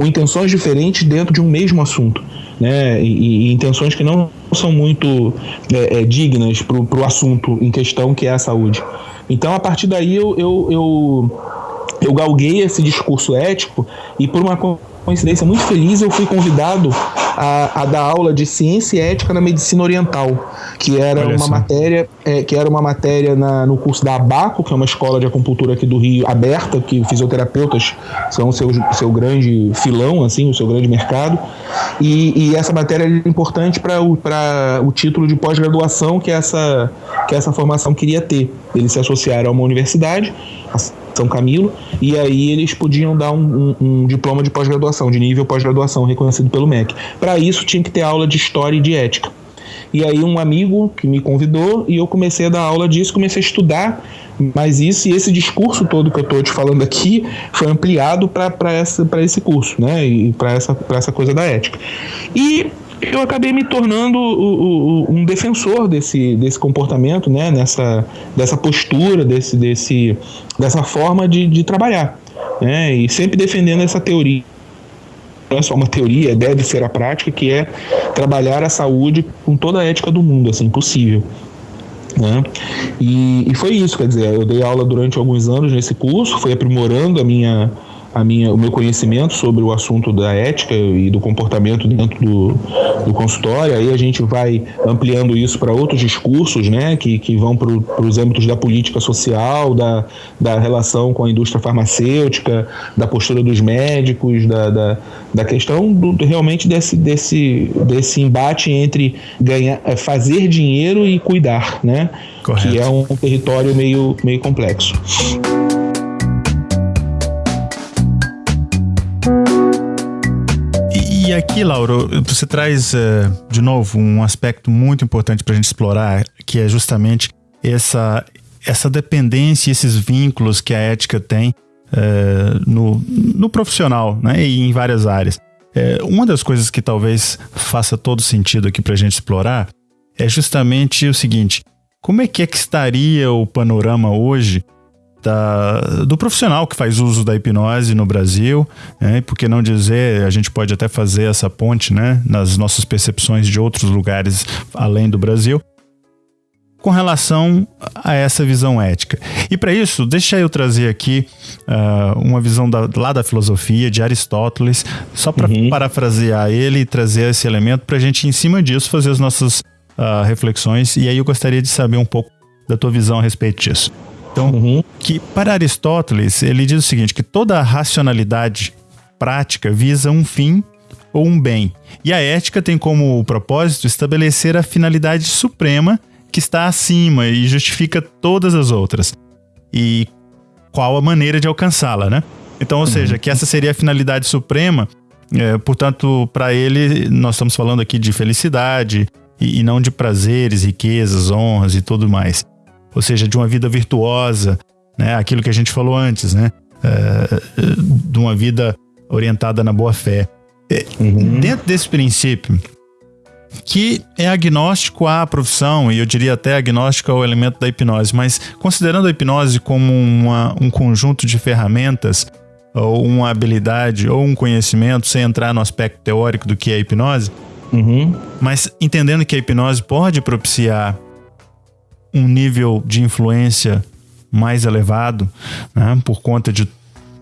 Speaker 3: com intenções diferentes dentro de um mesmo assunto né, e, e intenções que não são muito é, é, dignas para o assunto em questão que é a saúde. Então, a partir daí, eu, eu, eu, eu galguei esse discurso ético e, por uma coincidência muito feliz, eu fui convidado a, a dar aula de ciência e ética na medicina oriental, que era Olha uma só. matéria, é, que era uma matéria na, no curso da Abaco, que é uma escola de acupuntura aqui do Rio aberta, que fisioterapeutas são o seu, seu grande filão, assim, o seu grande mercado. E, e essa matéria é importante para o, o título de pós-graduação que essa, que essa formação queria ter. Eles se associaram a uma universidade, são Camilo, e aí eles podiam dar um, um, um diploma de pós-graduação, de nível pós-graduação reconhecido pelo MEC. Para isso tinha que ter aula de história e de ética. E aí um amigo que me convidou e eu comecei a dar aula disso, comecei a estudar mais isso e esse discurso todo que eu estou te falando aqui foi ampliado para esse curso, né? E para essa, essa coisa da ética. E eu acabei me tornando o, o, um defensor desse, desse comportamento, né? Nessa, dessa postura, desse, desse, dessa forma de, de trabalhar. Né? E sempre defendendo essa teoria é só uma teoria, deve ser a prática, que é trabalhar a saúde com toda a ética do mundo, assim, possível. Né? E, e foi isso, quer dizer, eu dei aula durante alguns anos nesse curso, fui aprimorando a minha, a minha, o meu conhecimento sobre o assunto da ética e do comportamento dentro do, do consultório. Aí a gente vai ampliando isso para outros discursos, né, que, que vão para os âmbitos da política social, da, da relação com a indústria farmacêutica, da postura dos médicos, da, da, da questão do, realmente desse, desse, desse embate entre ganhar, é, fazer dinheiro e cuidar, né, Correto. que é um território meio, meio complexo.
Speaker 2: E aqui, Lauro, você traz uh, de novo um aspecto muito importante para a gente explorar, que é justamente essa, essa dependência, esses vínculos que a ética tem uh, no, no profissional né, e em várias áreas. Uh, uma das coisas que talvez faça todo sentido aqui para a gente explorar é justamente o seguinte: como é que, é que estaria o panorama hoje da, do profissional que faz uso da hipnose no Brasil, né? por que não dizer, a gente pode até fazer essa ponte né? nas nossas percepções de outros lugares além do Brasil, com relação a essa visão ética. E para isso, deixa eu trazer aqui uh, uma visão da, lá da filosofia de Aristóteles, só para uhum. parafrasear ele e trazer esse elemento para a gente, em cima disso, fazer as nossas uh, reflexões. E aí eu gostaria de saber um pouco da tua visão a respeito disso. Então, uhum. que para Aristóteles, ele diz o seguinte, que toda racionalidade prática visa um fim ou um bem. E a ética tem como propósito estabelecer a finalidade suprema que está acima e justifica todas as outras. E qual a maneira de alcançá-la, né? Então, ou seja, que essa seria a finalidade suprema. É, portanto, para ele, nós estamos falando aqui de felicidade e, e não de prazeres, riquezas, honras e tudo mais ou seja, de uma vida virtuosa, né? aquilo que a gente falou antes, né? É, de uma vida orientada na boa fé. É, uhum. Dentro desse princípio, que é agnóstico à profissão, e eu diria até agnóstico ao elemento da hipnose, mas considerando a hipnose como uma, um conjunto de ferramentas, ou uma habilidade, ou um conhecimento, sem entrar no aspecto teórico do que é a hipnose, uhum. mas entendendo que a hipnose pode propiciar um nível de influência mais elevado, né, por conta de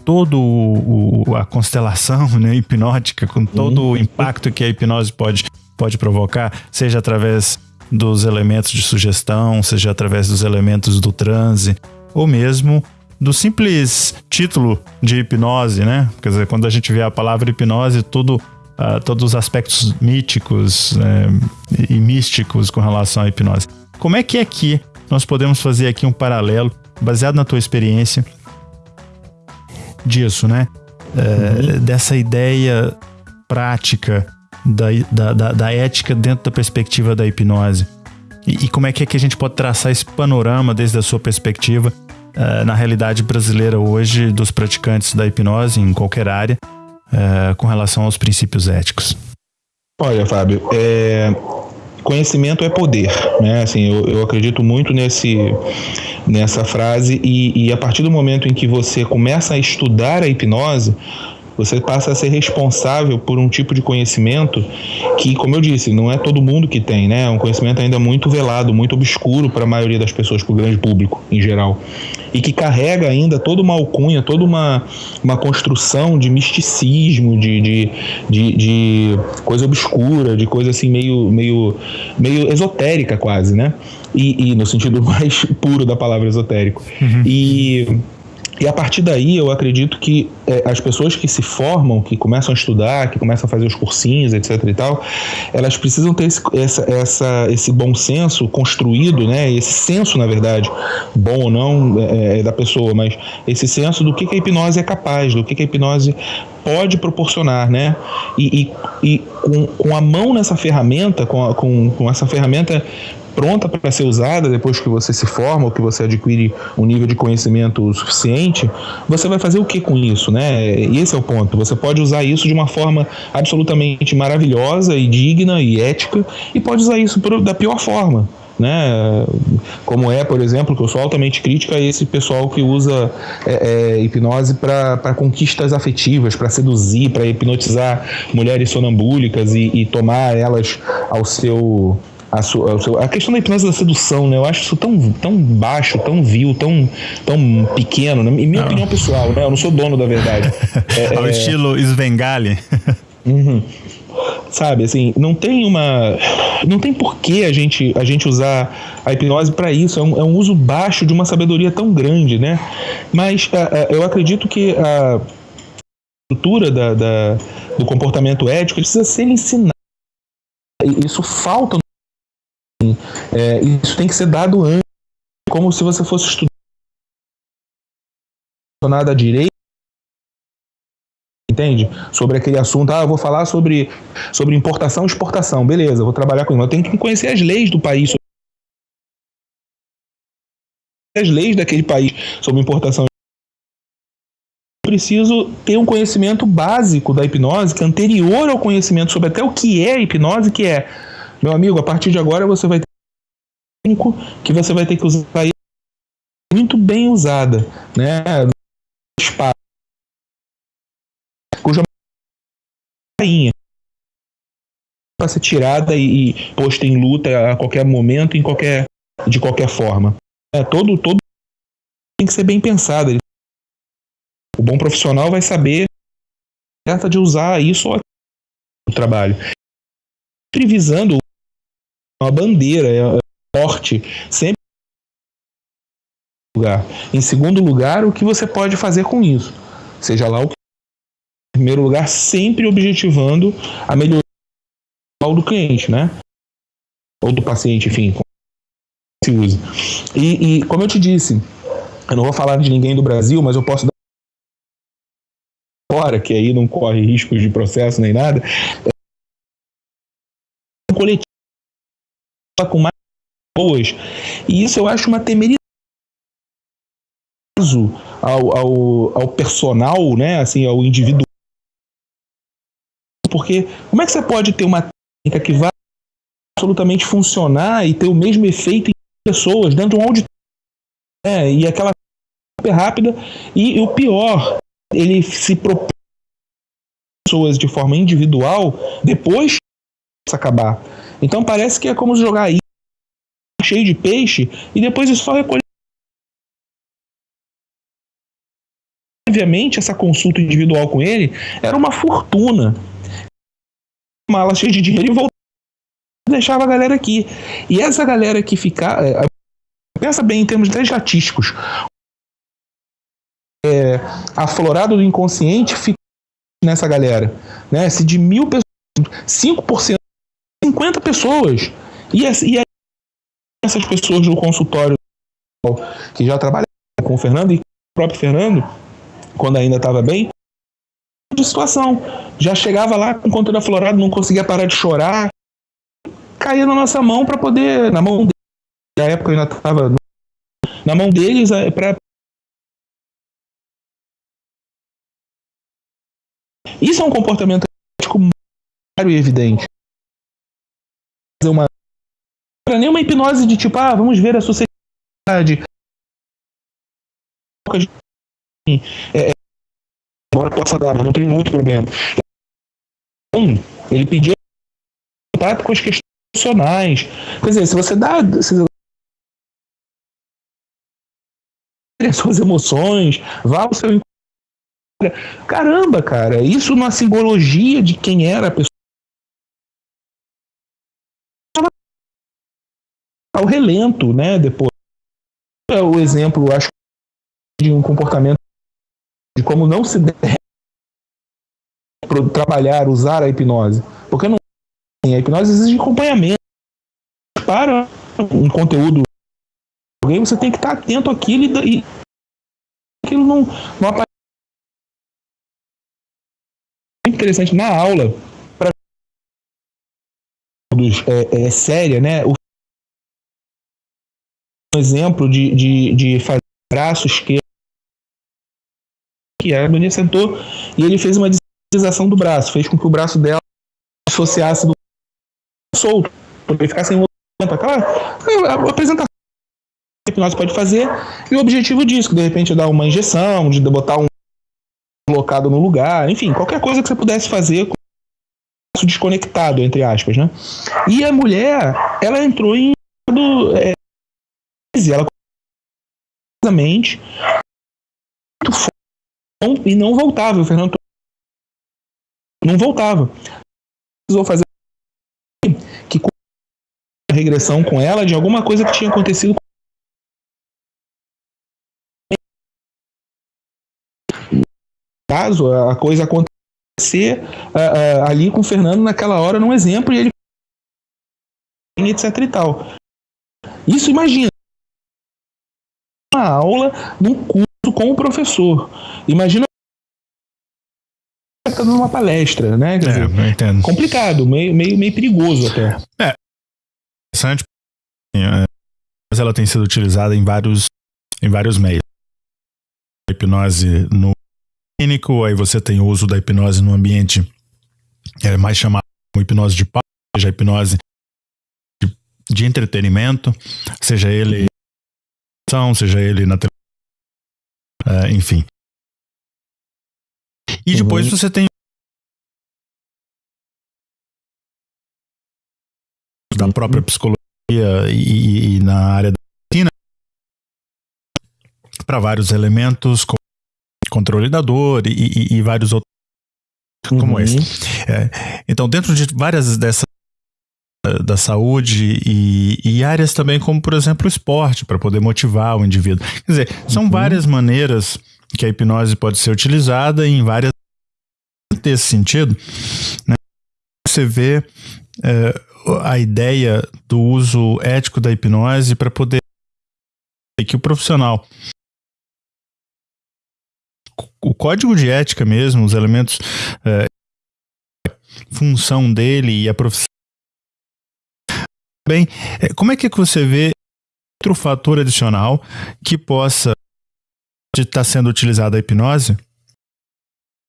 Speaker 2: todo o, a constelação [laughs] né, hipnótica, com todo uhum. o impacto que a hipnose pode pode provocar, seja através dos elementos de sugestão, seja através dos elementos do transe, ou mesmo do simples título de hipnose, né? Quer dizer, quando a gente vê a palavra hipnose, tudo, uh, todos os aspectos míticos né, e místicos com relação à hipnose. Como é que aqui nós podemos fazer aqui um paralelo, baseado na tua experiência, disso, né? uhum. Dessa ideia prática da, da, da, da ética dentro da perspectiva da hipnose. E, e, como é que, é que a gente pode traçar esse panorama desde a sua perspectiva uh, na realidade brasileira hoje dos praticantes da hipnose em qualquer área uh, com relação aos princípios éticos?
Speaker 3: Olha, Fábio, é, conhecimento é poder, né? Assim, eu, eu acredito muito nesse, nessa frase e, e, a partir do momento em que você começa a estudar a hipnose, você passa a ser responsável por um tipo de conhecimento que, como eu disse, não é todo mundo que tem, né? É um conhecimento ainda muito velado, muito obscuro para a maioria das pessoas, para o grande público em geral. E que carrega ainda toda uma alcunha, toda uma, uma construção de misticismo, de, de, de, de coisa obscura, de coisa assim meio, meio, meio esotérica quase, né? E, e no sentido [laughs] mais puro da palavra esotérico. Uhum. E e a partir daí, eu acredito que é, as pessoas que se formam, que começam a estudar, que começam a fazer os cursinhos, etc e tal, elas precisam ter esse, essa, essa, esse bom senso construído, né? Esse senso, na verdade, bom ou não é, é da pessoa, mas esse senso do que, que a hipnose é capaz, do que, que a hipnose pode proporcionar, né? E, e, e com, com, a mão nessa ferramenta, com, a, com, com essa ferramenta pronta para ser usada depois que você se forma ou que você adquire um nível de conhecimento suficiente, você vai fazer o que com isso, né? Esse é o ponto. Você pode usar isso de uma forma absolutamente maravilhosa e digna e ética e pode usar isso da pior forma. Né? Como é, por exemplo, que eu sou altamente crítica a esse pessoal que usa é, é, hipnose para conquistas afetivas, para seduzir, para hipnotizar mulheres sonambúlicas e, e tomar elas ao seu a, sua, a, a, questão da hipnose da sedução, né? Eu acho isso tão, tão baixo, tão vil, tão, tão pequeno, né? em minha não. opinião pessoal, né? Eu não sou dono da verdade. [laughs]
Speaker 2: é, Ao é... estilo Svengali. [laughs]
Speaker 3: uhum. Sabe, assim, não tem uma. Não tem porquê a gente, a gente usar a hipnose para isso. É um, é um uso baixo de uma sabedoria tão grande, né? Mas uh, uh, eu acredito que a estrutura da, da, do comportamento ético precisa ser ensinada. Isso falta é, isso tem que ser dado antes, como se você fosse estudar à direita, entende? Sobre aquele assunto, ah, eu vou falar sobre, sobre importação e exportação, beleza, vou trabalhar com isso. Eu tenho que conhecer as leis do país, as leis daquele país sobre importação preciso ter um conhecimento básico da hipnose, que é anterior ao conhecimento sobre até o que é hipnose, que é, meu amigo, a partir de agora você vai ter que você vai ter que usar muito bem usada, né? Espada, cuja rainha para ser tirada e, e posta em luta a qualquer momento, em qualquer de qualquer forma. É, todo todo tem que ser bem pensado. O bom profissional vai saber certa de usar isso no trabalho. Sempre visando uma bandeira, é, forte, sempre lugar. Em segundo lugar, o que você pode fazer com isso? Seja lá o que em primeiro lugar, sempre objetivando a melhoria do cliente, né? Ou do paciente, enfim, se usa. E, e como eu te disse, eu não vou falar de ninguém do Brasil, mas eu posso dar fora, que aí não corre riscos de processo nem nada. É um coletivo com mais boas. E isso eu acho uma temeridade ao, ao, ao personal, né, assim, ao indivíduo. Porque como é que você pode ter uma técnica que vai absolutamente funcionar e ter o mesmo efeito em pessoas dentro de um auditório. É, e aquela super rápida. E, e, o pior, ele se propõe pessoas de forma individual depois de acabar. Então parece que é como jogar aí cheio de peixe e depois é só recolher. Obviamente, essa consulta individual com ele era uma fortuna. Mala cheia de dinheiro e voltava deixava a galera aqui. E essa galera que ficar. É, pensa bem em termos até estatísticos. É, aflorado do inconsciente fica nessa galera. Né? Se de mil pessoas, 5%, 50 pessoas. E, e essas pessoas do consultório que já trabalharam com o Fernando e o próprio Fernando, quando ainda estava bem, de situação. Já chegava lá com conteúdo aflorado, não conseguia parar de chorar, caía na nossa mão para poder, na mão deles, na época eu ainda estava na mão deles é, para Isso é um comportamento ético claro e evidente. Para nenhuma hipnose de tipo, ah, vamos ver a sociedade. É, agora possa dar, mas não tem muito problema. Então, ele pediu contato com as questões emocionais. Quer dizer, se você dá. Se as suas emoções, vá ao seu Caramba, cara, isso na simbologia de quem era a pessoa. Ao relento, né? Depois. É o exemplo, acho, de um comportamento de como não se trabalhar, usar a hipnose. Porque não a hipnose exige acompanhamento. Para um conteúdo alguém, você tem que estar atento àquilo e, e aquilo não, não aparece. Muito interessante na aula, para é, é séria, né? O um exemplo de, de, de fazer braço esquerdo que a Agonia sentou e ele fez uma deslização do braço, fez com que o braço dela associasse do solto, ele ficar sem movimento. Aquela apresentação que a hipnose pode fazer, e o objetivo disso, que de repente dar uma injeção, de botar um colocado no lugar, enfim, qualquer coisa que você pudesse fazer com isso desconectado, entre aspas, né? E a mulher, ela entrou em é, ela muito e não voltava. O Fernando não voltava. Precisou fazer que a regressão com ela de alguma coisa que tinha acontecido caso a coisa acontecer uh, uh, ali com o Fernando naquela hora num exemplo e ele etc e tal isso imagina uma aula num curso com o professor imagina está dando uma palestra, né? Quer é, dizer, complicado, meio, meio, meio perigoso até.
Speaker 2: É. Interessante. É, mas ela tem sido utilizada em vários, em vários meios. hipnose no clínico, aí você tem o uso da hipnose no ambiente é mais chamado como hipnose de paz, seja hipnose de, de entretenimento, seja ele seja ele na televisão, é, enfim. E depois uhum. você tem da própria psicologia e, e na área da medicina para vários elementos como controle da dor e, e, e vários outros uhum. como esse. É, então, dentro de várias dessas da saúde e, e, áreas também como, por exemplo, o esporte, para poder motivar o indivíduo. Quer dizer, são uhum. várias maneiras que a hipnose pode ser utilizada em várias desse sentido, né, você vê é, a ideia do uso ético da hipnose para poder que o profissional o código de ética mesmo, os elementos é, função dele e a profissão bem, é, como é que você vê outro fator adicional que possa estar tá sendo utilizado a hipnose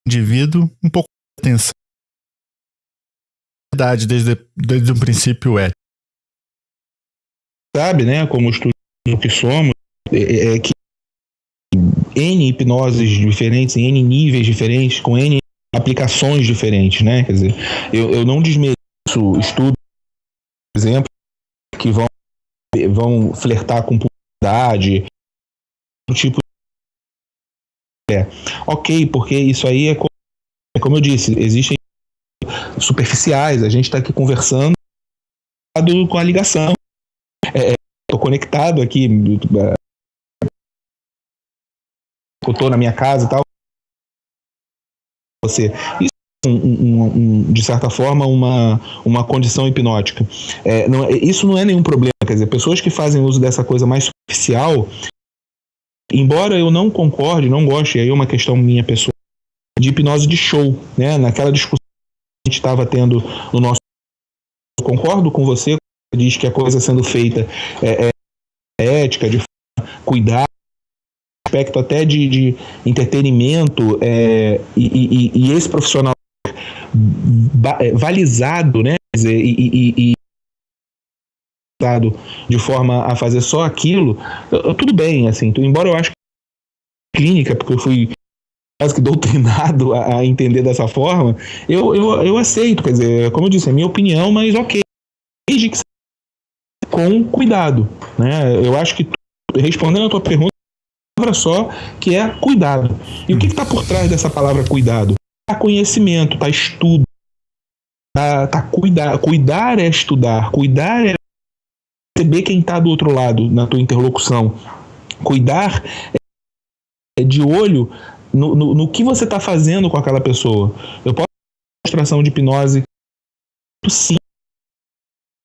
Speaker 2: indivíduo um pouco de atenção. Verdade, desde, desde o princípio é
Speaker 3: sabe, né, como estudo que somos, é, é que N hipnoses diferentes, em N níveis diferentes, com N aplicações diferentes, né? Quer dizer, eu, eu não desmereço estudos, por exemplo, vão flertar com publicidade, tipo é, ok, porque isso aí é como, é como eu disse, existem superficiais, a gente está aqui conversando com a ligação. Estou é, conectado aqui, eu estou na minha casa e tal. Você. Isso um, um, um, de certa forma, uma, uma condição hipnótica. É, não, é, isso não é nenhum problema. Quer dizer, pessoas que fazem uso dessa coisa mais superficial, embora eu não concorde, não goste, aí é uma questão minha pessoal, de hipnose de show, né? Naquela discussão que a gente estava tendo no nosso. Eu concordo com você, diz que a coisa sendo feita é, é ética, de cuidar aspecto até de, de entretenimento é, e, e, e, esse profissional é, balizado, né? Dizer, e, e, de forma a fazer só aquilo, tudo bem, assim, embora eu acho que clínica, porque eu fui quase que [laughs] doutrinado a, a, entender dessa forma, eu, eu, eu aceito, quer dizer, como eu disse, é minha opinião, mas ok, desde que com cuidado, né? Eu acho que respondendo a tua pergunta, palavra só, que é cuidado. E o que está por trás dessa palavra cuidado? Conhecimento, tá estudo, tá, tá cuidar. Cuidar é estudar, cuidar é perceber quem está do outro lado na tua interlocução. Cuidar é de olho no, no, no que você está fazendo com aquela pessoa. Eu posso uma demonstração de hipnose sim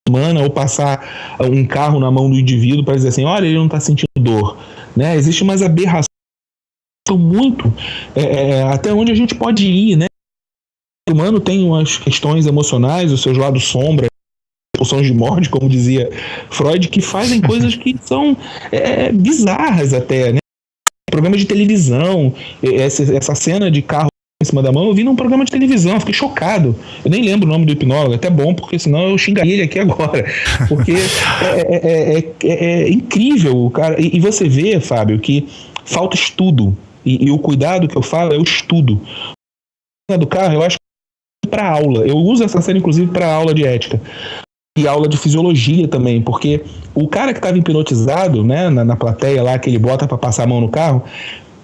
Speaker 3: semana ou passar um carro na mão do indivíduo para dizer assim, olha, ele não está sentindo dor. Né? Existe umas aberrações muito é, é, até onde a gente pode ir, né? O humano tem umas questões emocionais, os seus lados sombra, pulsões de morte, como dizia Freud, que fazem [laughs] coisas que são é, bizarras até, né? Programa de televisão, essa, essa cena de carro em cima da mão, eu vi num programa de televisão, fiquei chocado. Eu nem lembro o nome do hipnólogo, é até bom, porque senão eu xingaria ele aqui agora. Porque é, é, é, incrível, o cara. E, e, você vê, Fábio, que falta estudo. E, e, o cuidado que eu falo é o estudo. Do carro, eu acho que para aula. Eu uso essa cena, inclusive, para aula de ética e aula de fisiologia também, porque o cara que estava hipnotizado, né, na, na plateia lá, que ele bota para passar a mão no carro,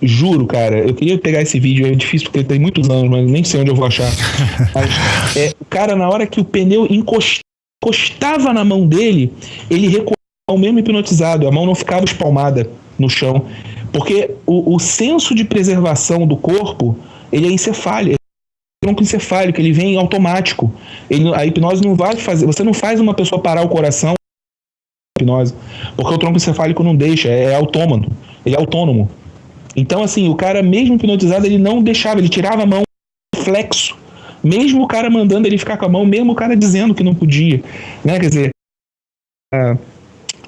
Speaker 3: Juro, cara, eu queria pegar esse vídeo, é difícil porque tem muitos anos, mas nem sei onde eu vou achar. [laughs] Mas, é, o cara, na hora que o pneu encostava na mão dele, ele recuava mesmo hipnotizado, a mão não ficava espalmada no chão. Porque o, o senso de preservação do corpo, ele é encefálico, é tronco encefálico, ele vem automático. Ele, a hipnose não vai fazer, você não faz uma pessoa parar o coração hipnose, porque o tronco encefálico não deixa, é, é autônomo, ele é autônomo. Então, assim, o cara, mesmo hipnotizado, ele não deixava, ele tirava a mão flexo. Mesmo o cara mandando ele ficar com a mão, mesmo o cara dizendo que não podia. Né? Quer dizer,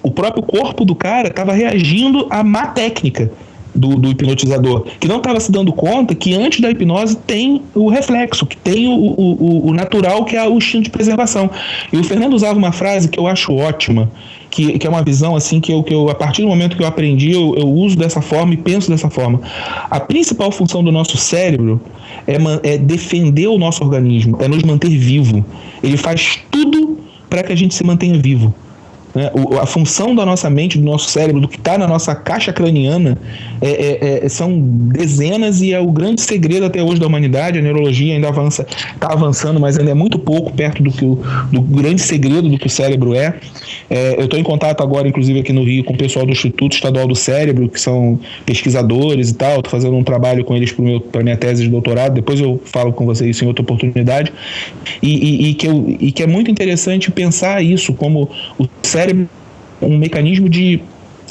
Speaker 3: o próprio corpo do cara estava reagindo à má técnica do, do hipnotizador, que não estava se dando conta que antes da hipnose tem o reflexo, que tem o, o, o natural, que é o instinto de preservação. E o Fernando usava uma frase que eu acho ótima, que, que é uma visão assim que eu, que eu, a partir do momento que eu aprendi, eu, eu uso dessa forma e penso dessa forma. A principal função do nosso cérebro é, é defender o nosso organismo, é nos manter vivo. Ele faz tudo para que a gente se mantenha vivo. Né? O, a função da nossa mente, do nosso cérebro, do que está na nossa caixa craniana, é, é, é, são dezenas e é o grande segredo até hoje da humanidade. A neurologia ainda avança, está avançando, mas ainda é muito pouco perto do que o do grande segredo do que o cérebro é. é eu estou em contato agora, inclusive aqui no Rio, com o pessoal do Instituto Estadual do Cérebro, que são pesquisadores e tal. Estou fazendo um trabalho com eles para minha tese de doutorado. Depois eu falo com vocês isso em outra oportunidade. E, e, e que eu, e que é muito interessante pensar isso como o cérebro cérebro um mecanismo de,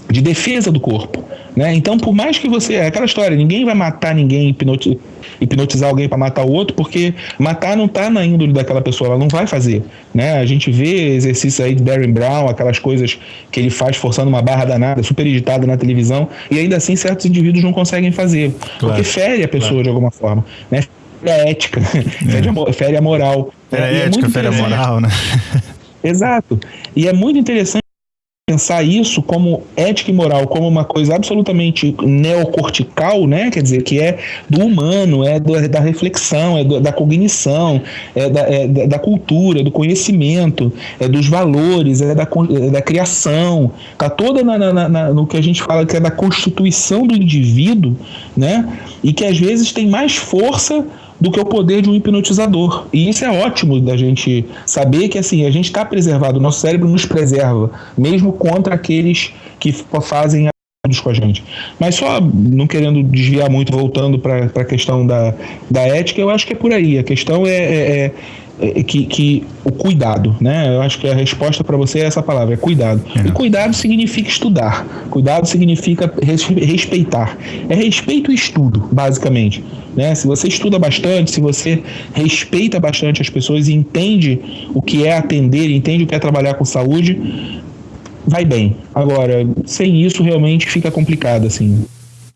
Speaker 3: de defesa do corpo. Né? Então, por mais que você. É aquela história, ninguém vai matar ninguém, hipnotizar, hipnotizar alguém para matar o outro, porque matar não está na índole daquela pessoa, ela não vai fazer. Né? A gente vê exercícios aí de Darren Brown, aquelas coisas que ele faz forçando uma barra danada, super editada na televisão, e ainda assim certos indivíduos não conseguem fazer, claro. porque fere a pessoa claro. de alguma forma. Né? Fere a ética, é. [laughs] fere a moral.
Speaker 2: Fere a é ética, fere a moral, né?
Speaker 3: Exato. E é muito interessante pensar isso como ética e moral, como uma coisa absolutamente neocortical, né? Quer dizer, que é do humano, é do, da reflexão, é do, da cognição, é da, é da, cultura, do conhecimento, é dos valores, é da, é da criação, tá toda na, na, na, no que a gente fala que é da constituição do indivíduo, né? E que às vezes tem mais força do que o poder de um hipnotizador. E isso é ótimo da gente saber que assim, a gente está preservado, o nosso cérebro nos preserva, mesmo contra aqueles que fazem com a gente. Mas só não querendo desviar muito, voltando para a questão da, da ética, eu acho que é por aí. A questão é, é, é, é que, que, o cuidado, né? Eu acho que a resposta para você é essa palavra, é cuidado. É. E cuidado significa estudar. Cuidado significa respeitar. É respeito e estudo, basicamente. Né? Se você estuda bastante, se você respeita bastante as pessoas e entende o que é atender, entende o que é trabalhar com saúde, vai bem. Agora, sem isso realmente fica complicado assim.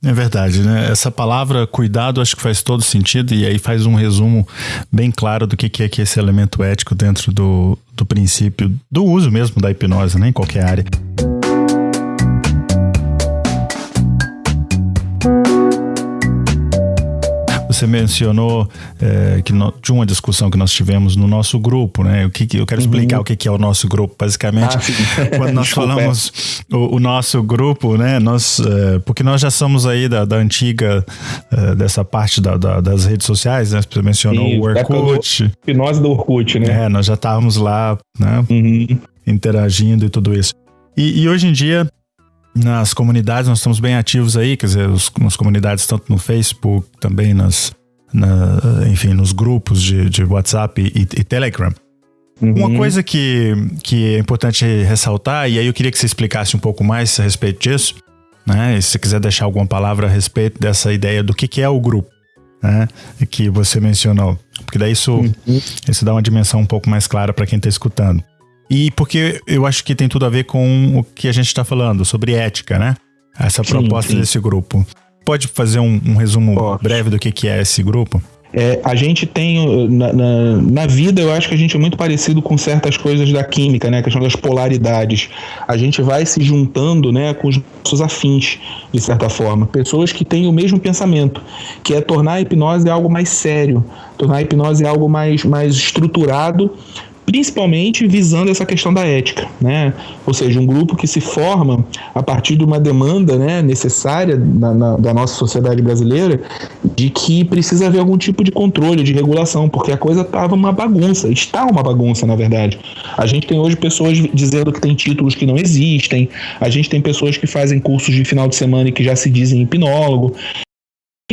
Speaker 2: É verdade, né? Essa palavra cuidado acho que faz todo sentido e aí faz um resumo bem claro do que é que esse elemento ético dentro do, do princípio do uso mesmo da hipnose, né? Em qualquer área. Você mencionou é, que no, de uma discussão que nós tivemos no nosso grupo, né? O que, que eu quero explicar uhum. o que, que é o nosso grupo, basicamente. Ah, [laughs] quando nós falamos o, o, nosso grupo, né? Nós, é, porque nós já somos aí da, da antiga é, dessa parte da, da, das redes sociais, né? Você mencionou Sim, o Orkut.
Speaker 3: Nós do Orkut, né?
Speaker 2: É, nós já estávamos lá, né? Uhum. Interagindo e tudo isso. E, e hoje em dia nas comunidades, nós estamos bem ativos aí, quer dizer, os, nas comunidades, tanto no Facebook, também nas, na, enfim, nos grupos de, de WhatsApp e, e Telegram. Uhum. Uma coisa que, que é importante ressaltar, e aí eu queria que você explicasse um pouco mais a respeito disso, né? E se você quiser deixar alguma palavra a respeito dessa ideia do que, que é o grupo, né? Que você mencionou. Porque daí isso, uhum. isso dá uma dimensão um pouco mais clara para quem está escutando. E porque eu acho que tem tudo a ver com o que a gente está falando, sobre ética, né? Essa sim, proposta sim. desse grupo. Pode fazer um, um resumo Pode. breve do que, que é esse grupo?
Speaker 3: É, a gente tem na, na, na, vida, eu acho que a gente é muito parecido com certas coisas da química, né? A questão das polaridades. A gente vai se juntando, né, com os nossos afins, de certa forma. Pessoas que têm o mesmo pensamento, que é tornar a hipnose algo mais sério, tornar a hipnose algo mais, mais estruturado principalmente visando essa questão da ética, né? Ou seja, um grupo que se forma a partir de uma demanda né, necessária na, na, da nossa sociedade brasileira de que precisa haver algum tipo de controle, de regulação, porque a coisa estava uma bagunça, está uma bagunça, na verdade. A gente tem hoje pessoas dizendo que tem títulos que não existem, a gente tem pessoas que fazem cursos de final de semana e que já se dizem hipnólogo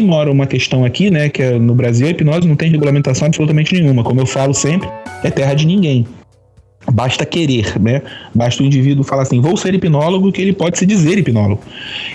Speaker 3: mora uma questão aqui, né, que é no Brasil a hipnose não tem regulamentação absolutamente nenhuma. Como eu falo sempre, é terra de ninguém. Basta querer, né? Basta o indivíduo falar assim, vou ser hipnólogo, que ele pode se dizer hipnólogo.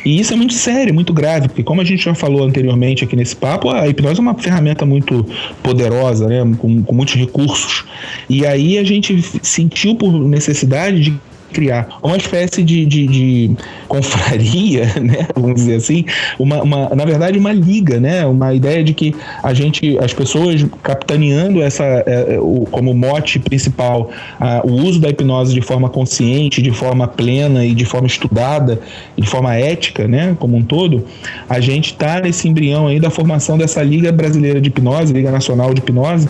Speaker 3: E isso é muito sério, muito grave, porque como a gente já falou anteriormente aqui nesse papo, a hipnose é uma ferramenta muito poderosa, né? Com, com muitos recursos. E aí a gente sentiu por necessidade de criar uma espécie de, de, de confraria, [laughs] né? Vamos dizer assim, uma, uma, na verdade, uma liga, né? Uma ideia de que a gente, as pessoas capitaneando essa, é, o, como mote principal, a, o uso da hipnose de forma consciente, de forma plena e de forma estudada, de forma ética, né? Como um todo, a gente está nesse embrião aí da formação dessa Liga Brasileira de Hipnose, Liga Nacional de Hipnose,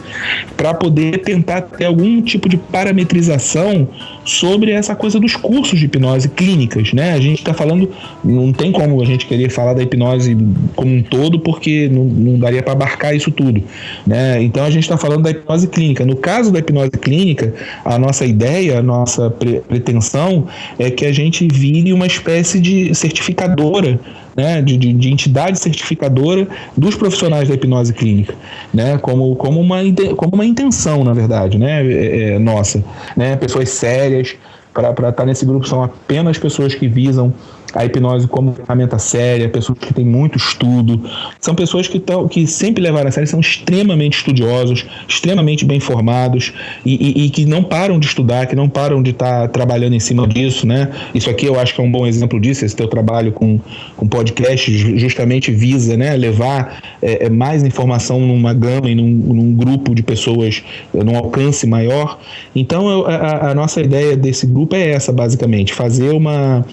Speaker 3: para poder tentar ter algum tipo de parametrização sobre essa coisa dos cursos de hipnose clínicas, né? A gente está falando, não tem como a gente querer falar da hipnose como um todo, porque não, não daria para abarcar isso tudo, né? Então a gente está falando da hipnose clínica. No caso da hipnose clínica, a nossa ideia, a nossa pretensão é que a gente vire uma espécie de certificadora né, de, de, de, entidade certificadora dos profissionais da hipnose clínica, né, como, como, uma, como uma intenção, na verdade, né, é, é, nossa. Né, pessoas sérias, para estar tá nesse grupo são apenas pessoas que visam a hipnose como ferramenta séria, pessoas que têm muito estudo, são pessoas que, tão, que sempre levaram a sério, são extremamente estudiosos, extremamente bem formados e, e, e que não param de estudar, que não param de estar tá trabalhando em cima disso, né? Isso aqui eu acho que é um bom exemplo disso, esse teu trabalho com, com podcast justamente visa né, levar é, é mais informação numa gama e num, num grupo de pessoas, num alcance maior. Então eu, a, a nossa ideia desse grupo é essa, basicamente, fazer uma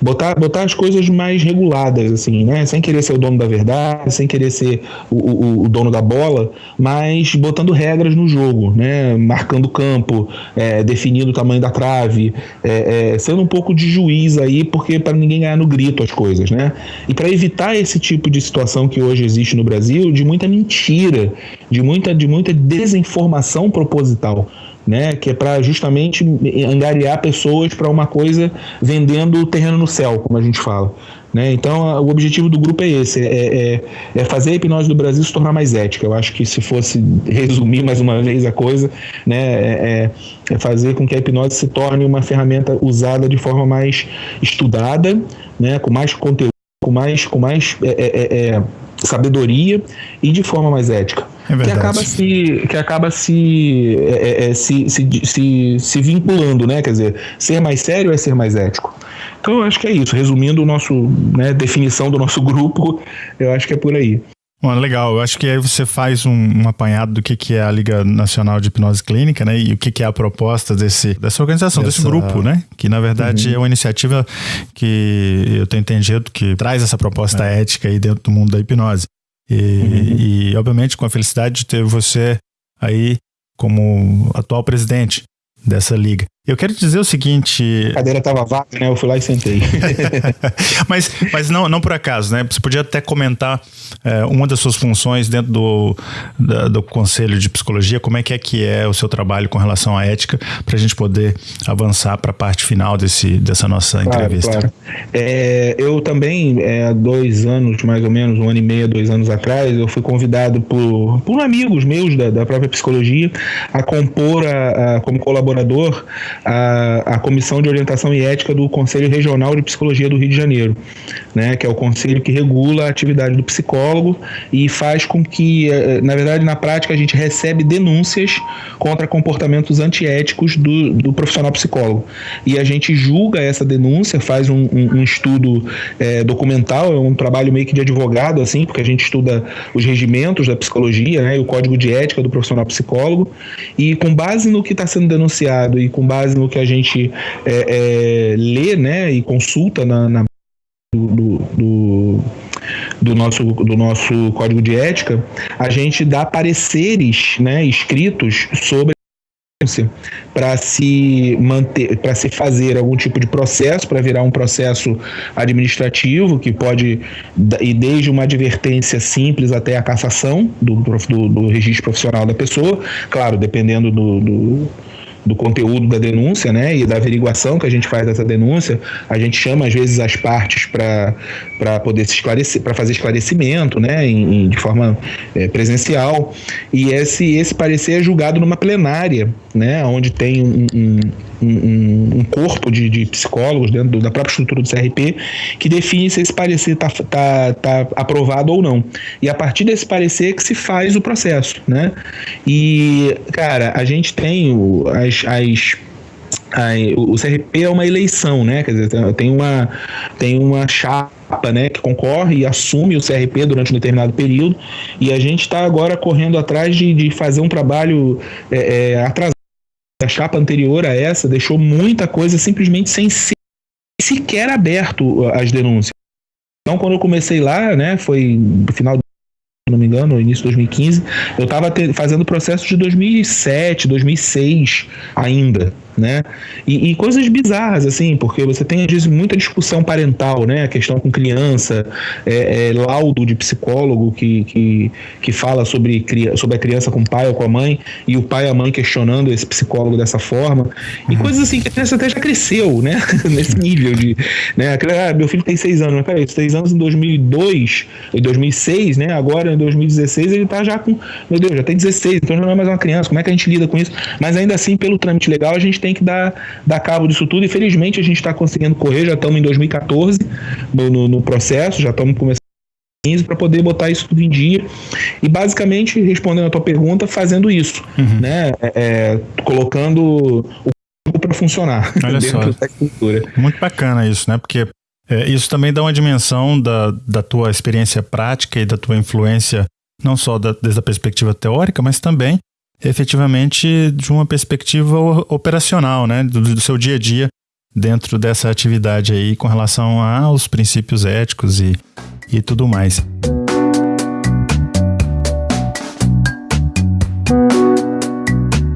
Speaker 3: botar, botar as coisas mais reguladas, assim, né? Sem querer ser o dono da verdade, sem querer ser o, o, o dono da bola, mas botando regras no jogo, né? Marcando campo, é, definindo o tamanho da trave, é, é, sendo um pouco de juiz aí, porque para ninguém ganhar no grito as coisas, né? E para evitar esse tipo de situação que hoje existe no Brasil, de muita mentira, de muita, de muita desinformação proposital né, que é para justamente angariar pessoas para uma coisa vendendo terreno no céu, como a gente fala. Né? Então, o objetivo do grupo é esse: é, é, é, fazer a hipnose do Brasil se tornar mais ética. Eu acho que, se fosse resumir mais uma vez a coisa, né, é, é, é fazer com que a hipnose se torne uma ferramenta usada de forma mais estudada, né, com mais conteúdo, com mais, com mais é, é, sabedoria e de forma mais ética. É que acaba se que acaba se, é, é, é, se, se, se, se, vinculando, né? Quer dizer, ser mais sério é ser mais ético. Então eu acho que é isso. Resumindo o nosso né, definição do nosso [laughs] grupo, eu acho que é por aí.
Speaker 2: Bom, legal. Eu acho que aí você faz um, um, apanhado do que, que é a Liga Nacional de Hipnose Clínica, né? E o que, que é a proposta desse, dessa organização, Essa... desse grupo, né? Que na verdade uhum. é uma iniciativa que eu tenho entendido que traz essa proposta é. ética aí dentro do mundo da hipnose. E, uhum. e, obviamente, com a felicidade de ter você aí como atual presidente dessa liga. Eu quero dizer o seguinte.
Speaker 3: A cadeira estava vaga, né? Eu fui lá e sentei. [laughs]
Speaker 2: mas mas não, não por acaso, né? Você podia até comentar é, uma das suas funções dentro do, da, do Conselho de Psicologia, como é que é que é o seu trabalho com relação à ética, para a gente poder avançar para a parte final desse, dessa nossa claro, entrevista. Claro.
Speaker 3: É, eu também, é, há dois anos, mais ou menos, um ano e meio, dois anos atrás, eu fui convidado por, por amigos meus da, da própria psicologia a compor a, a como colaborador a, a Comissão de Orientação e Ética do Conselho Regional de Psicologia do Rio de Janeiro, né, que é o conselho que regula a atividade do psicólogo e faz com que, eh, na verdade, na prática, a gente recebe denúncias contra comportamentos antiéticos do, do profissional psicólogo. E a gente julga essa denúncia, faz um, um, um estudo é, documental, é um trabalho meio que de advogado, assim, porque a gente estuda os regimentos da psicologia né, e o código de ética do profissional psicólogo, e com base no que está sendo denunciado e com base no que a gente é, é, lê né, e consulta na, na do, do, do, nosso, do nosso código de ética, a gente dá pareceres né, escritos sobre para se manter, para se fazer algum tipo de processo, para virar um processo administrativo que pode ir desde uma advertência simples até a cassação do, do, do registro profissional da pessoa, claro, dependendo do, do do conteúdo da denúncia, né, e da averiguação que a gente faz dessa denúncia, a gente chama às vezes as partes para poder se esclarecer, para fazer esclarecimento, né, em, em de forma é, presencial, e esse esse parecer é julgado numa plenária, né, onde tem um, um, um, um corpo de, de, psicólogos dentro do, da própria estrutura do CRP que define se esse parecer está tá, tá aprovado ou não. E a partir desse parecer que se faz o processo, né? E, cara, a gente tem o, as, as o CRP é uma eleição, né? Quer dizer, tem uma, tem uma chapa né, que concorre e assume o CRP durante um determinado período, e a gente está agora correndo atrás de, de fazer um trabalho é, é, atrasado a chapa anterior a essa deixou muita coisa simplesmente sem ser sequer aberto as denúncias. Então, quando eu comecei lá, né, foi no final se não me engano, no início de 2015, eu estava fazendo processo de 2007, 2006 ainda né? E, e, coisas bizarras, assim, porque você tem, às vezes, muita discussão parental, né? A questão com criança, é, é, laudo de psicólogo que, que, que fala sobre, sobre a criança com o pai ou com a mãe, e o pai e a mãe questionando esse psicólogo dessa forma. E uhum. coisas assim que a criança até já cresceu, né? [laughs] Nesse nível de. Né? Ah, meu filho tem seis anos, mas peraí, seis anos em 2002, em 2006, né? Agora em 2016 ele tá já com. Meu Deus, já tem 16, então já não é mais uma criança. Como é que a gente lida com isso? Mas ainda assim, pelo trâmite legal, a gente tem tem que dar, dar cabo disso tudo. E felizmente a gente está conseguindo correr, já estamos em 2014 no, no, no processo, já estamos começando para poder botar isso tudo em dia. E basicamente respondendo a tua pergunta fazendo isso uhum. né? É, é colocando o para funcionar
Speaker 2: Olha [laughs] só. muito bacana isso né? Porque é, isso também dá uma dimensão da, da tua experiência prática e da tua influência não só da, desde a perspectiva teórica mas também efetivamente de uma perspectiva operacional né do, do seu dia a dia dentro dessa atividade aí com relação aos princípios éticos e e tudo mais.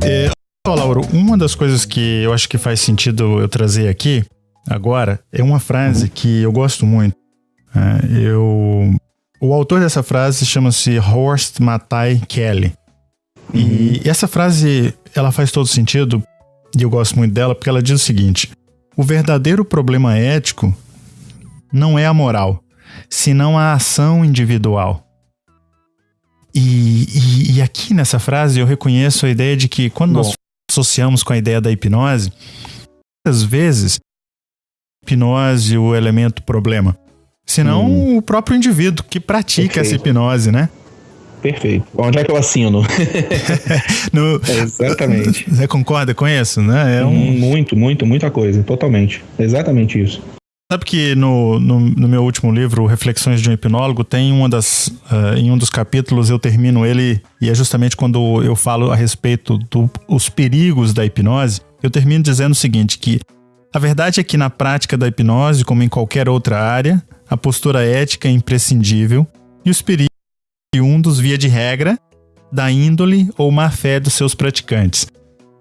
Speaker 2: É, Lauro, uma das coisas que eu acho que faz sentido eu trazer aqui agora é uma frase que eu gosto muito. É, eu, o autor dessa frase chama-se Horst Matai Kelly. E essa frase ela faz todo sentido e eu gosto muito dela porque ela diz o seguinte: o verdadeiro problema ético não é a moral, senão a ação individual. E, e, e, aqui nessa frase eu reconheço a ideia de que quando Bom. nós associamos com a ideia da hipnose, muitas vezes hipnose o elemento problema, senão hum. o próprio indivíduo que pratica Perfeito. essa hipnose, né?
Speaker 3: Perfeito. Onde é que eu assino? [laughs]
Speaker 2: no,
Speaker 3: é exatamente. [laughs]
Speaker 2: Você concorda com isso, né?
Speaker 3: É um... Muito, muito, muita coisa. Totalmente. Exatamente isso.
Speaker 2: Sabe que no, no, no, meu último livro, Reflexões de um Hipnólogo, tem uma das, uh, em um dos capítulos eu termino ele, e é justamente quando eu falo a respeito dos perigos da hipnose, eu termino dizendo o seguinte, que a verdade é que na prática da hipnose, como em qualquer outra área, a postura ética é imprescindível e os perigos um dos via de regra da índole ou má fé dos seus praticantes.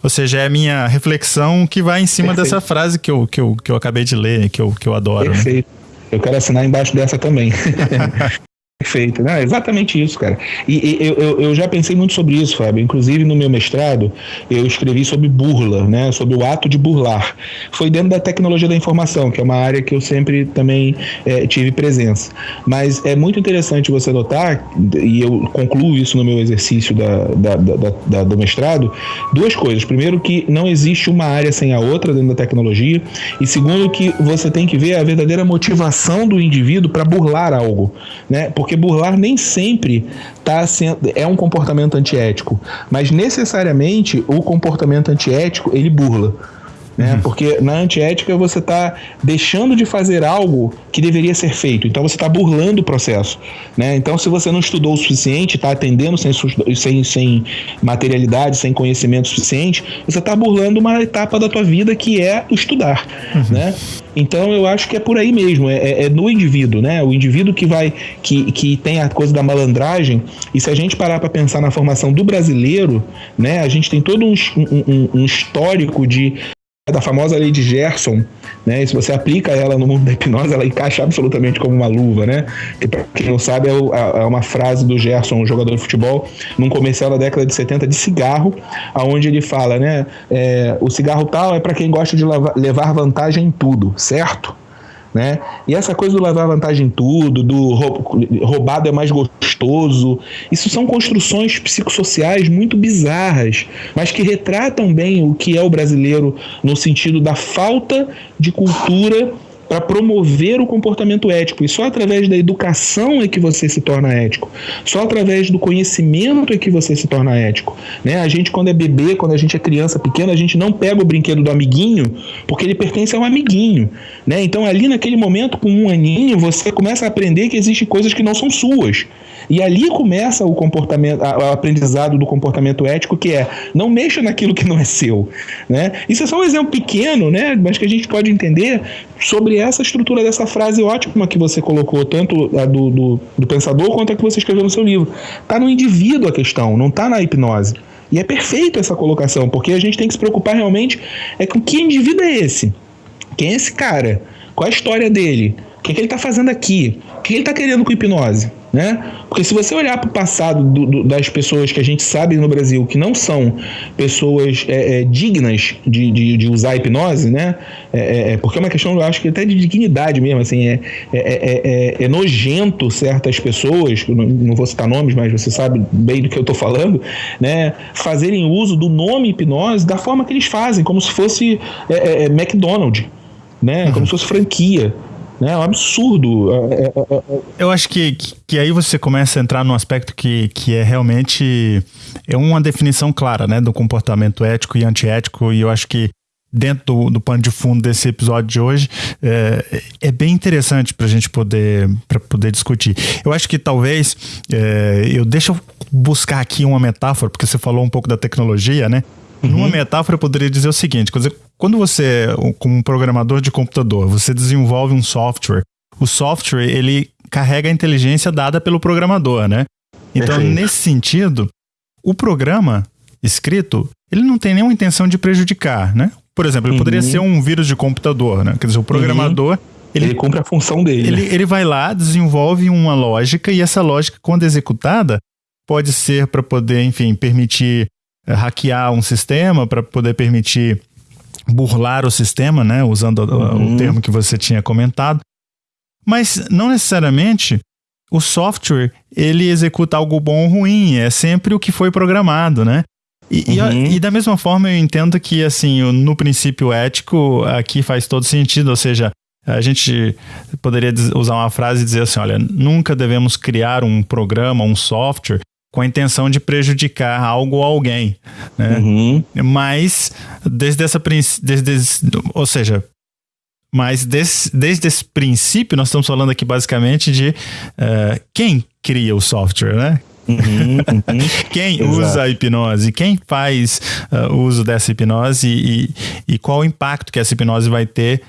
Speaker 2: Ou seja, é a minha reflexão que vai em cima Perfeito. dessa frase que eu, que, eu, que eu acabei de ler, que eu, que eu adoro.
Speaker 3: Né? Perfeito. Né? Eu quero assinar embaixo dessa também. [laughs] Perfeito. Não, é exatamente isso, cara. E, e eu, eu, eu, já pensei muito sobre isso, Fábio. Inclusive, no meu mestrado, eu escrevi sobre burla, né? Sobre o ato de burlar. Foi dentro da tecnologia da informação, que é uma área que eu sempre também é, tive presença. Mas é muito interessante você notar, e eu concluo isso no meu exercício da, da, da, da do mestrado, duas coisas. Primeiro, que não existe uma área sem a outra dentro da tecnologia. E segundo, que você tem que ver a verdadeira motivação do indivíduo para burlar algo, né? Porque porque burlar nem sempre tá sendo, é um comportamento antiético, mas necessariamente o comportamento antiético ele burla. Né? Uhum. Porque na antiética você está deixando de fazer algo que deveria ser feito. Então você está burlando o processo. Né? Então, se você não estudou o suficiente, está atendendo sem, sem, sem materialidade, sem conhecimento suficiente, você está burlando uma etapa da tua vida que é estudar. Uhum. Né? Então eu acho que é por aí mesmo, é, é, é, no indivíduo, né? O indivíduo que vai, que, que tem a coisa da malandragem, e se a gente parar para pensar na formação do brasileiro, né? A gente tem todo um, um, um histórico de da famosa lei de Gerson, né? E se você aplica ela no mundo da hipnose, ela encaixa absolutamente como uma luva, né? Que para quem não sabe é, é, uma frase do Gerson, um jogador de futebol, num comercial da década de 70 de cigarro, aonde ele fala, né? É, o cigarro tal é para quem gosta de levar vantagem em tudo, certo? Né? E essa coisa do levar vantagem em tudo, do roubado é mais gostoso, isso são construções psicossociais muito bizarras, mas que retratam bem o que é o brasileiro no sentido da falta de cultura para promover o comportamento ético. E só através da educação é que você se torna ético. Só através do conhecimento é que você se torna ético. Né? A gente, quando é bebê, quando a gente é criança pequena, a gente não pega o brinquedo do amiguinho porque ele pertence ao amiguinho. Né? Então, ali naquele momento, com um aninho, você começa a aprender que existem coisas que não são suas. E ali começa o comportamento, o aprendizado do comportamento ético, que é não mexa naquilo que não é seu. Né? Isso é só um exemplo pequeno, né? mas que a gente pode entender sobre essa estrutura dessa frase ótima que você colocou, tanto a do, do, do pensador quanto a que você escreveu no seu livro. Está no indivíduo a questão, não está na hipnose. E é perfeito essa colocação, porque a gente tem que se preocupar realmente é com que indivíduo é esse? Quem é esse cara? Qual a história dele? O que, é que ele está fazendo aqui? O que ele está querendo com hipnose? Né? Porque se você olhar para o passado do, do, das pessoas que a gente sabe no Brasil que não são pessoas é, é, dignas de, de, de, usar a hipnose, né? É, é, é porque é uma questão, eu acho que até de dignidade mesmo, assim, é, é, é nojento certas pessoas, não, não, vou citar nomes, mas você sabe bem do que eu estou falando, né? Fazerem uso do nome hipnose da forma que eles fazem, como se fosse McDonald's, né? Como uhum. se fosse franquia. Né? É um absurdo. É, é,
Speaker 2: é, eu acho que, que aí você começa a entrar num aspecto que, que é realmente é uma definição clara né, do comportamento ético e antiético, e eu acho que dentro do, do pano de fundo desse episódio de hoje é, é bem interessante para a gente poder, pra poder discutir. Eu acho que talvez é, eu deixa eu buscar aqui uma metáfora, porque você falou um pouco da tecnologia, né? Uhum. Numa metáfora, eu poderia dizer o seguinte: quando você, como um programador de computador, você desenvolve um software, o software ele carrega a inteligência dada pelo programador, né? Então, Perfeito. nesse sentido, o programa escrito, ele não tem nenhuma intenção de prejudicar, né? Por exemplo, ele uhum. poderia ser um vírus de computador, né? Quer dizer, o programador. Uhum.
Speaker 3: Ele, ele, cumpre a função dele.
Speaker 2: Ele, né? ele vai lá, desenvolve uma lógica, e essa lógica, quando executada, pode ser para poder, enfim, permitir é, hackear um sistema para poder permitir burlar o sistema, né, usando uhum. o termo que você tinha comentado. Mas não necessariamente o software ele executa algo bom ou ruim, é sempre o que foi programado, né? E, uhum. e, e, da mesma forma eu entendo que assim no princípio ético aqui faz todo sentido, ou seja, a gente poderia usar uma frase e dizer assim, olha, nunca devemos criar um programa, um software com a intenção de prejudicar algo ou alguém, né? Uhum. Mas desde essa desde, ou seja, mas des, desde esse princípio nós estamos falando aqui basicamente de uh, quem cria o software, né? Uhum, uhum. [laughs] quem usa a hipnose, quem faz uh, uso dessa hipnose e, e qual o impacto que essa hipnose vai ter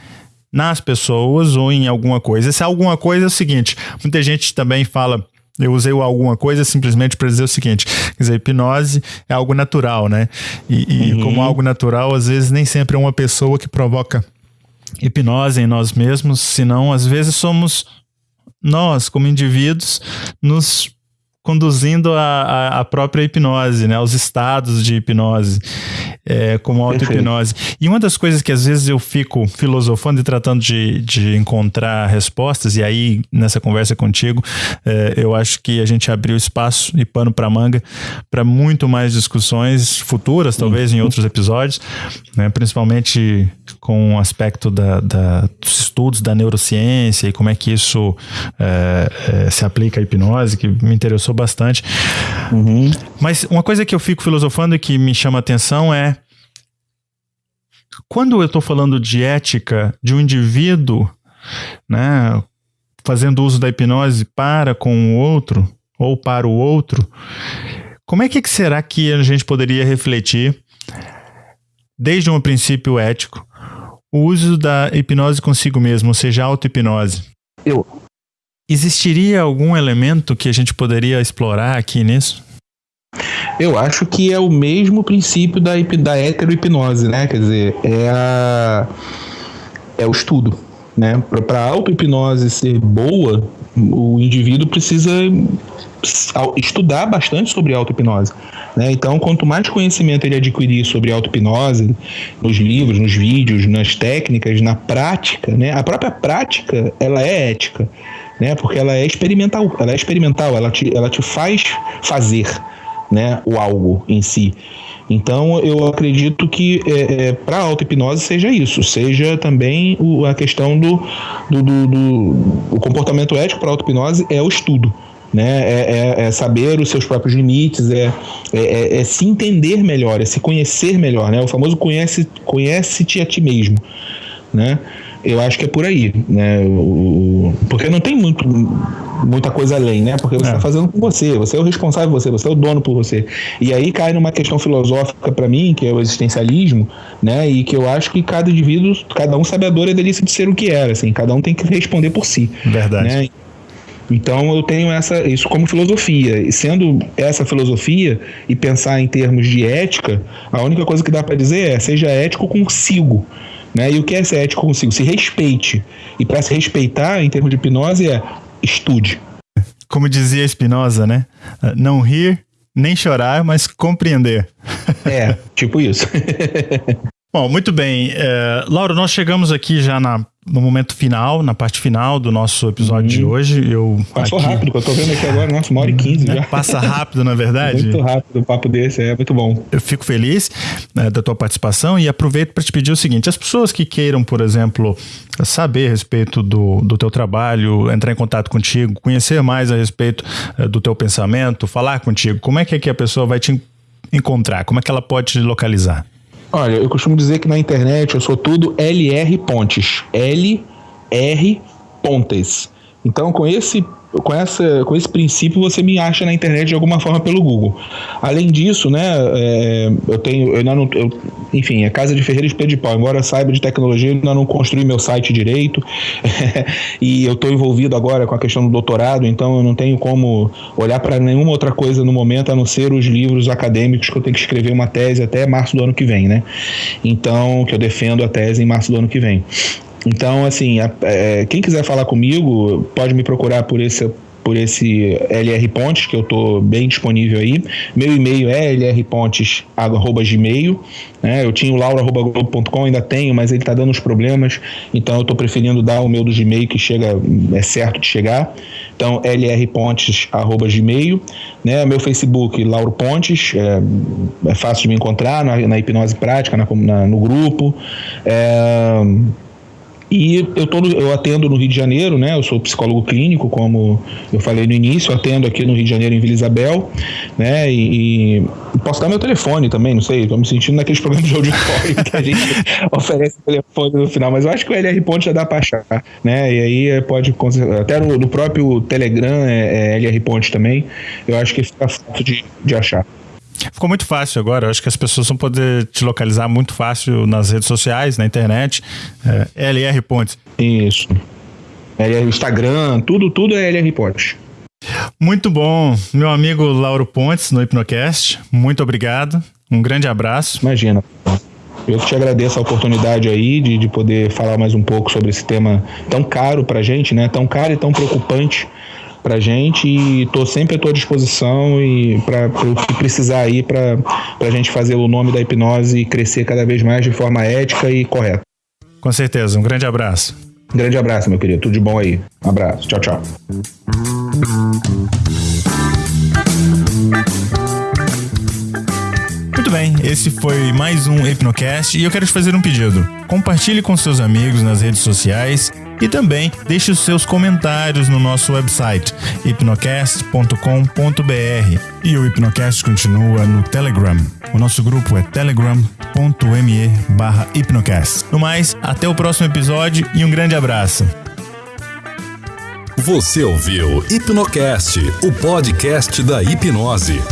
Speaker 2: nas pessoas ou em alguma coisa. Se alguma coisa é o seguinte, muita gente também fala eu usei alguma coisa simplesmente para dizer o seguinte: quer dizer, hipnose é algo natural, né? E, e uhum. como algo natural, às vezes nem sempre é uma pessoa que provoca hipnose em nós mesmos, senão às vezes somos nós, como indivíduos, nos conduzindo a, a, própria hipnose, né, os estados de hipnose, é, como auto-hipnose. E uma das coisas que às vezes eu fico filosofando e tratando de, de encontrar respostas, e aí nessa conversa contigo, é, eu acho que a gente abriu espaço e pano para manga para muito mais discussões futuras, talvez em outros episódios, né, principalmente com o aspecto da, da, dos estudos da neurociência e como é que isso é, é se aplica à hipnose, que me interessou interessou bastante. Uhum. Mas uma coisa que eu fico filosofando e que me chama a atenção é quando eu estou falando de ética de um indivíduo, né, fazendo uso da hipnose para com o outro ou para o outro, como é que será que a gente poderia refletir, desde um princípio ético, o uso da hipnose consigo mesmo, ou seja, auto-hipnose?
Speaker 3: Eu,
Speaker 2: Existiria algum elemento que a gente poderia explorar aqui nisso?
Speaker 3: Eu acho que é o mesmo princípio da, da heterohipnose, né? Quer dizer, é, a, é o estudo. Né? Para a auto-hipnose ser boa, o indivíduo precisa estudar bastante sobre auto-hipnose. Né? Então, quanto mais conhecimento ele adquirir sobre auto-hipnose, nos livros, nos vídeos, nas técnicas, na prática, né? a própria prática ela é ética né? Porque ela é experimental, ela é experimental, ela te, ela te faz fazer, né? O algo em si. Então, eu acredito que é, é, para a auto-hipnose seja isso, seja também o, a questão do, do, do, do comportamento ético para a auto-hipnose é o estudo. Né? É, é, é, saber os seus próprios limites, é, é, é, é, se entender melhor, é se conhecer melhor, né? O famoso conhece, conhece-te a ti mesmo, né? Eu acho que é por aí, né? O, porque não tem muito, muita coisa além, né? Porque você está é. fazendo com você, você é o responsável por você, você é o dono por você. E aí cai numa questão filosófica para mim, que é o existencialismo, né? E que eu acho que cada indivíduo, cada um sabe a dor e a delícia de ser o que era, assim, cada um tem que responder por si.
Speaker 2: Verdade. Né?
Speaker 3: Então eu tenho essa, isso como filosofia. E sendo essa filosofia e pensar em termos de ética, a única coisa que dá para dizer é seja ético consigo. Né? E o que é ser ético consigo? Se respeite. E para se respeitar, em termos de hipnose, é estude.
Speaker 2: como dizia Spinoza, né? Não rir nem chorar, mas compreender.
Speaker 3: É, [laughs] tipo isso.
Speaker 2: Bom, muito bem. É, Laura, nós chegamos aqui já na no momento final, na parte final do nosso episódio de uhum. hoje. Eu
Speaker 3: Passou aqui... rápido, eu tô vendo aqui agora, nossa, uma hora e quinze já.
Speaker 2: Passa rápido, na verdade.
Speaker 3: muito rápido o papo desse, é muito bom.
Speaker 2: Eu fico feliz né, da tua participação e aproveito para te pedir o seguinte: as pessoas que queiram, por exemplo, saber a respeito do, do teu trabalho, entrar em contato contigo, conhecer mais a respeito uh, do teu pensamento, falar contigo, como é que, é que a pessoa vai te encontrar? Como é que ela pode te localizar?
Speaker 3: Olha, eu costumo dizer que na internet eu sou tudo LR Pontes. LR Pontes. Então, com esse com, essa, com esse princípio você me acha na internet de alguma forma pelo Google. Além disso, né, é, eu tenho, eu não, eu, enfim, a Casa de Ferreira de Pau, embora eu saiba de tecnologia, eu ainda não construí meu site direito [laughs] e eu estou envolvido agora com a questão do doutorado, então eu não tenho como olhar para nenhuma outra coisa no momento a não ser os livros acadêmicos que eu tenho que escrever uma tese até março do ano que vem, né? Então, que eu defendo a tese em março do ano que vem. Então, assim, a, é, quem quiser falar comigo, pode me procurar por esse por esse LR Pontes, que eu estou bem disponível aí. Meu e-mail é lrpontes.gmail. Né? Eu tinha o laura.globo.com, ainda tenho, mas ele está dando uns problemas, então eu estou preferindo dar o meu do Gmail, que chega, é certo de chegar. Então, lrpontes.gmail. Né? Meu Facebook, Lauro Pontes, é, é fácil de me encontrar na, na hipnose prática, na, na, no grupo. É, e eu, tô no, eu atendo no Rio de Janeiro, né? Eu sou psicólogo clínico, como eu falei no início, atendo aqui no Rio de Janeiro, em Vila Isabel, né? E, e posso dar meu telefone também, não sei, estou me sentindo naqueles programas de auditório que a gente [laughs] oferece o telefone no final, mas eu acho que o LR Ponte já dá para achar, né? E aí pode, até no, no próprio Telegram é, é LR Ponte também, eu acho que fica fácil de, de achar.
Speaker 2: Ficou muito fácil agora. Eu acho que as pessoas vão poder te localizar muito fácil nas redes sociais, na internet. É, LR Pontes.
Speaker 3: Isso. LR Instagram, tudo, tudo é LR Pontes.
Speaker 2: Muito bom, meu amigo Lauro Pontes no Hipnocast. Muito obrigado. Um grande abraço.
Speaker 3: Imagina. Eu te agradeço a oportunidade aí de, de poder falar mais um pouco sobre esse tema tão caro pra gente, né? Tão caro e tão preocupante pra gente e tô sempre à tua disposição e para o que precisar aí para a gente fazer o nome da hipnose crescer cada vez mais de forma ética e correta.
Speaker 2: Com certeza, um grande abraço.
Speaker 3: Um grande abraço, meu querido. Tudo de bom aí. Um abraço. Tchau, tchau.
Speaker 2: Bem, esse foi mais um Hipnocast e eu quero te fazer um pedido. Compartilhe com seus amigos nas redes sociais e também deixe os seus comentários no nosso website hipnocast.com.br. E o Hipnocast continua no Telegram. O nosso grupo é telegram.me barra hipnocast. No mais, até o próximo episódio e um grande abraço.
Speaker 1: Você ouviu Hipnocast, o podcast da hipnose.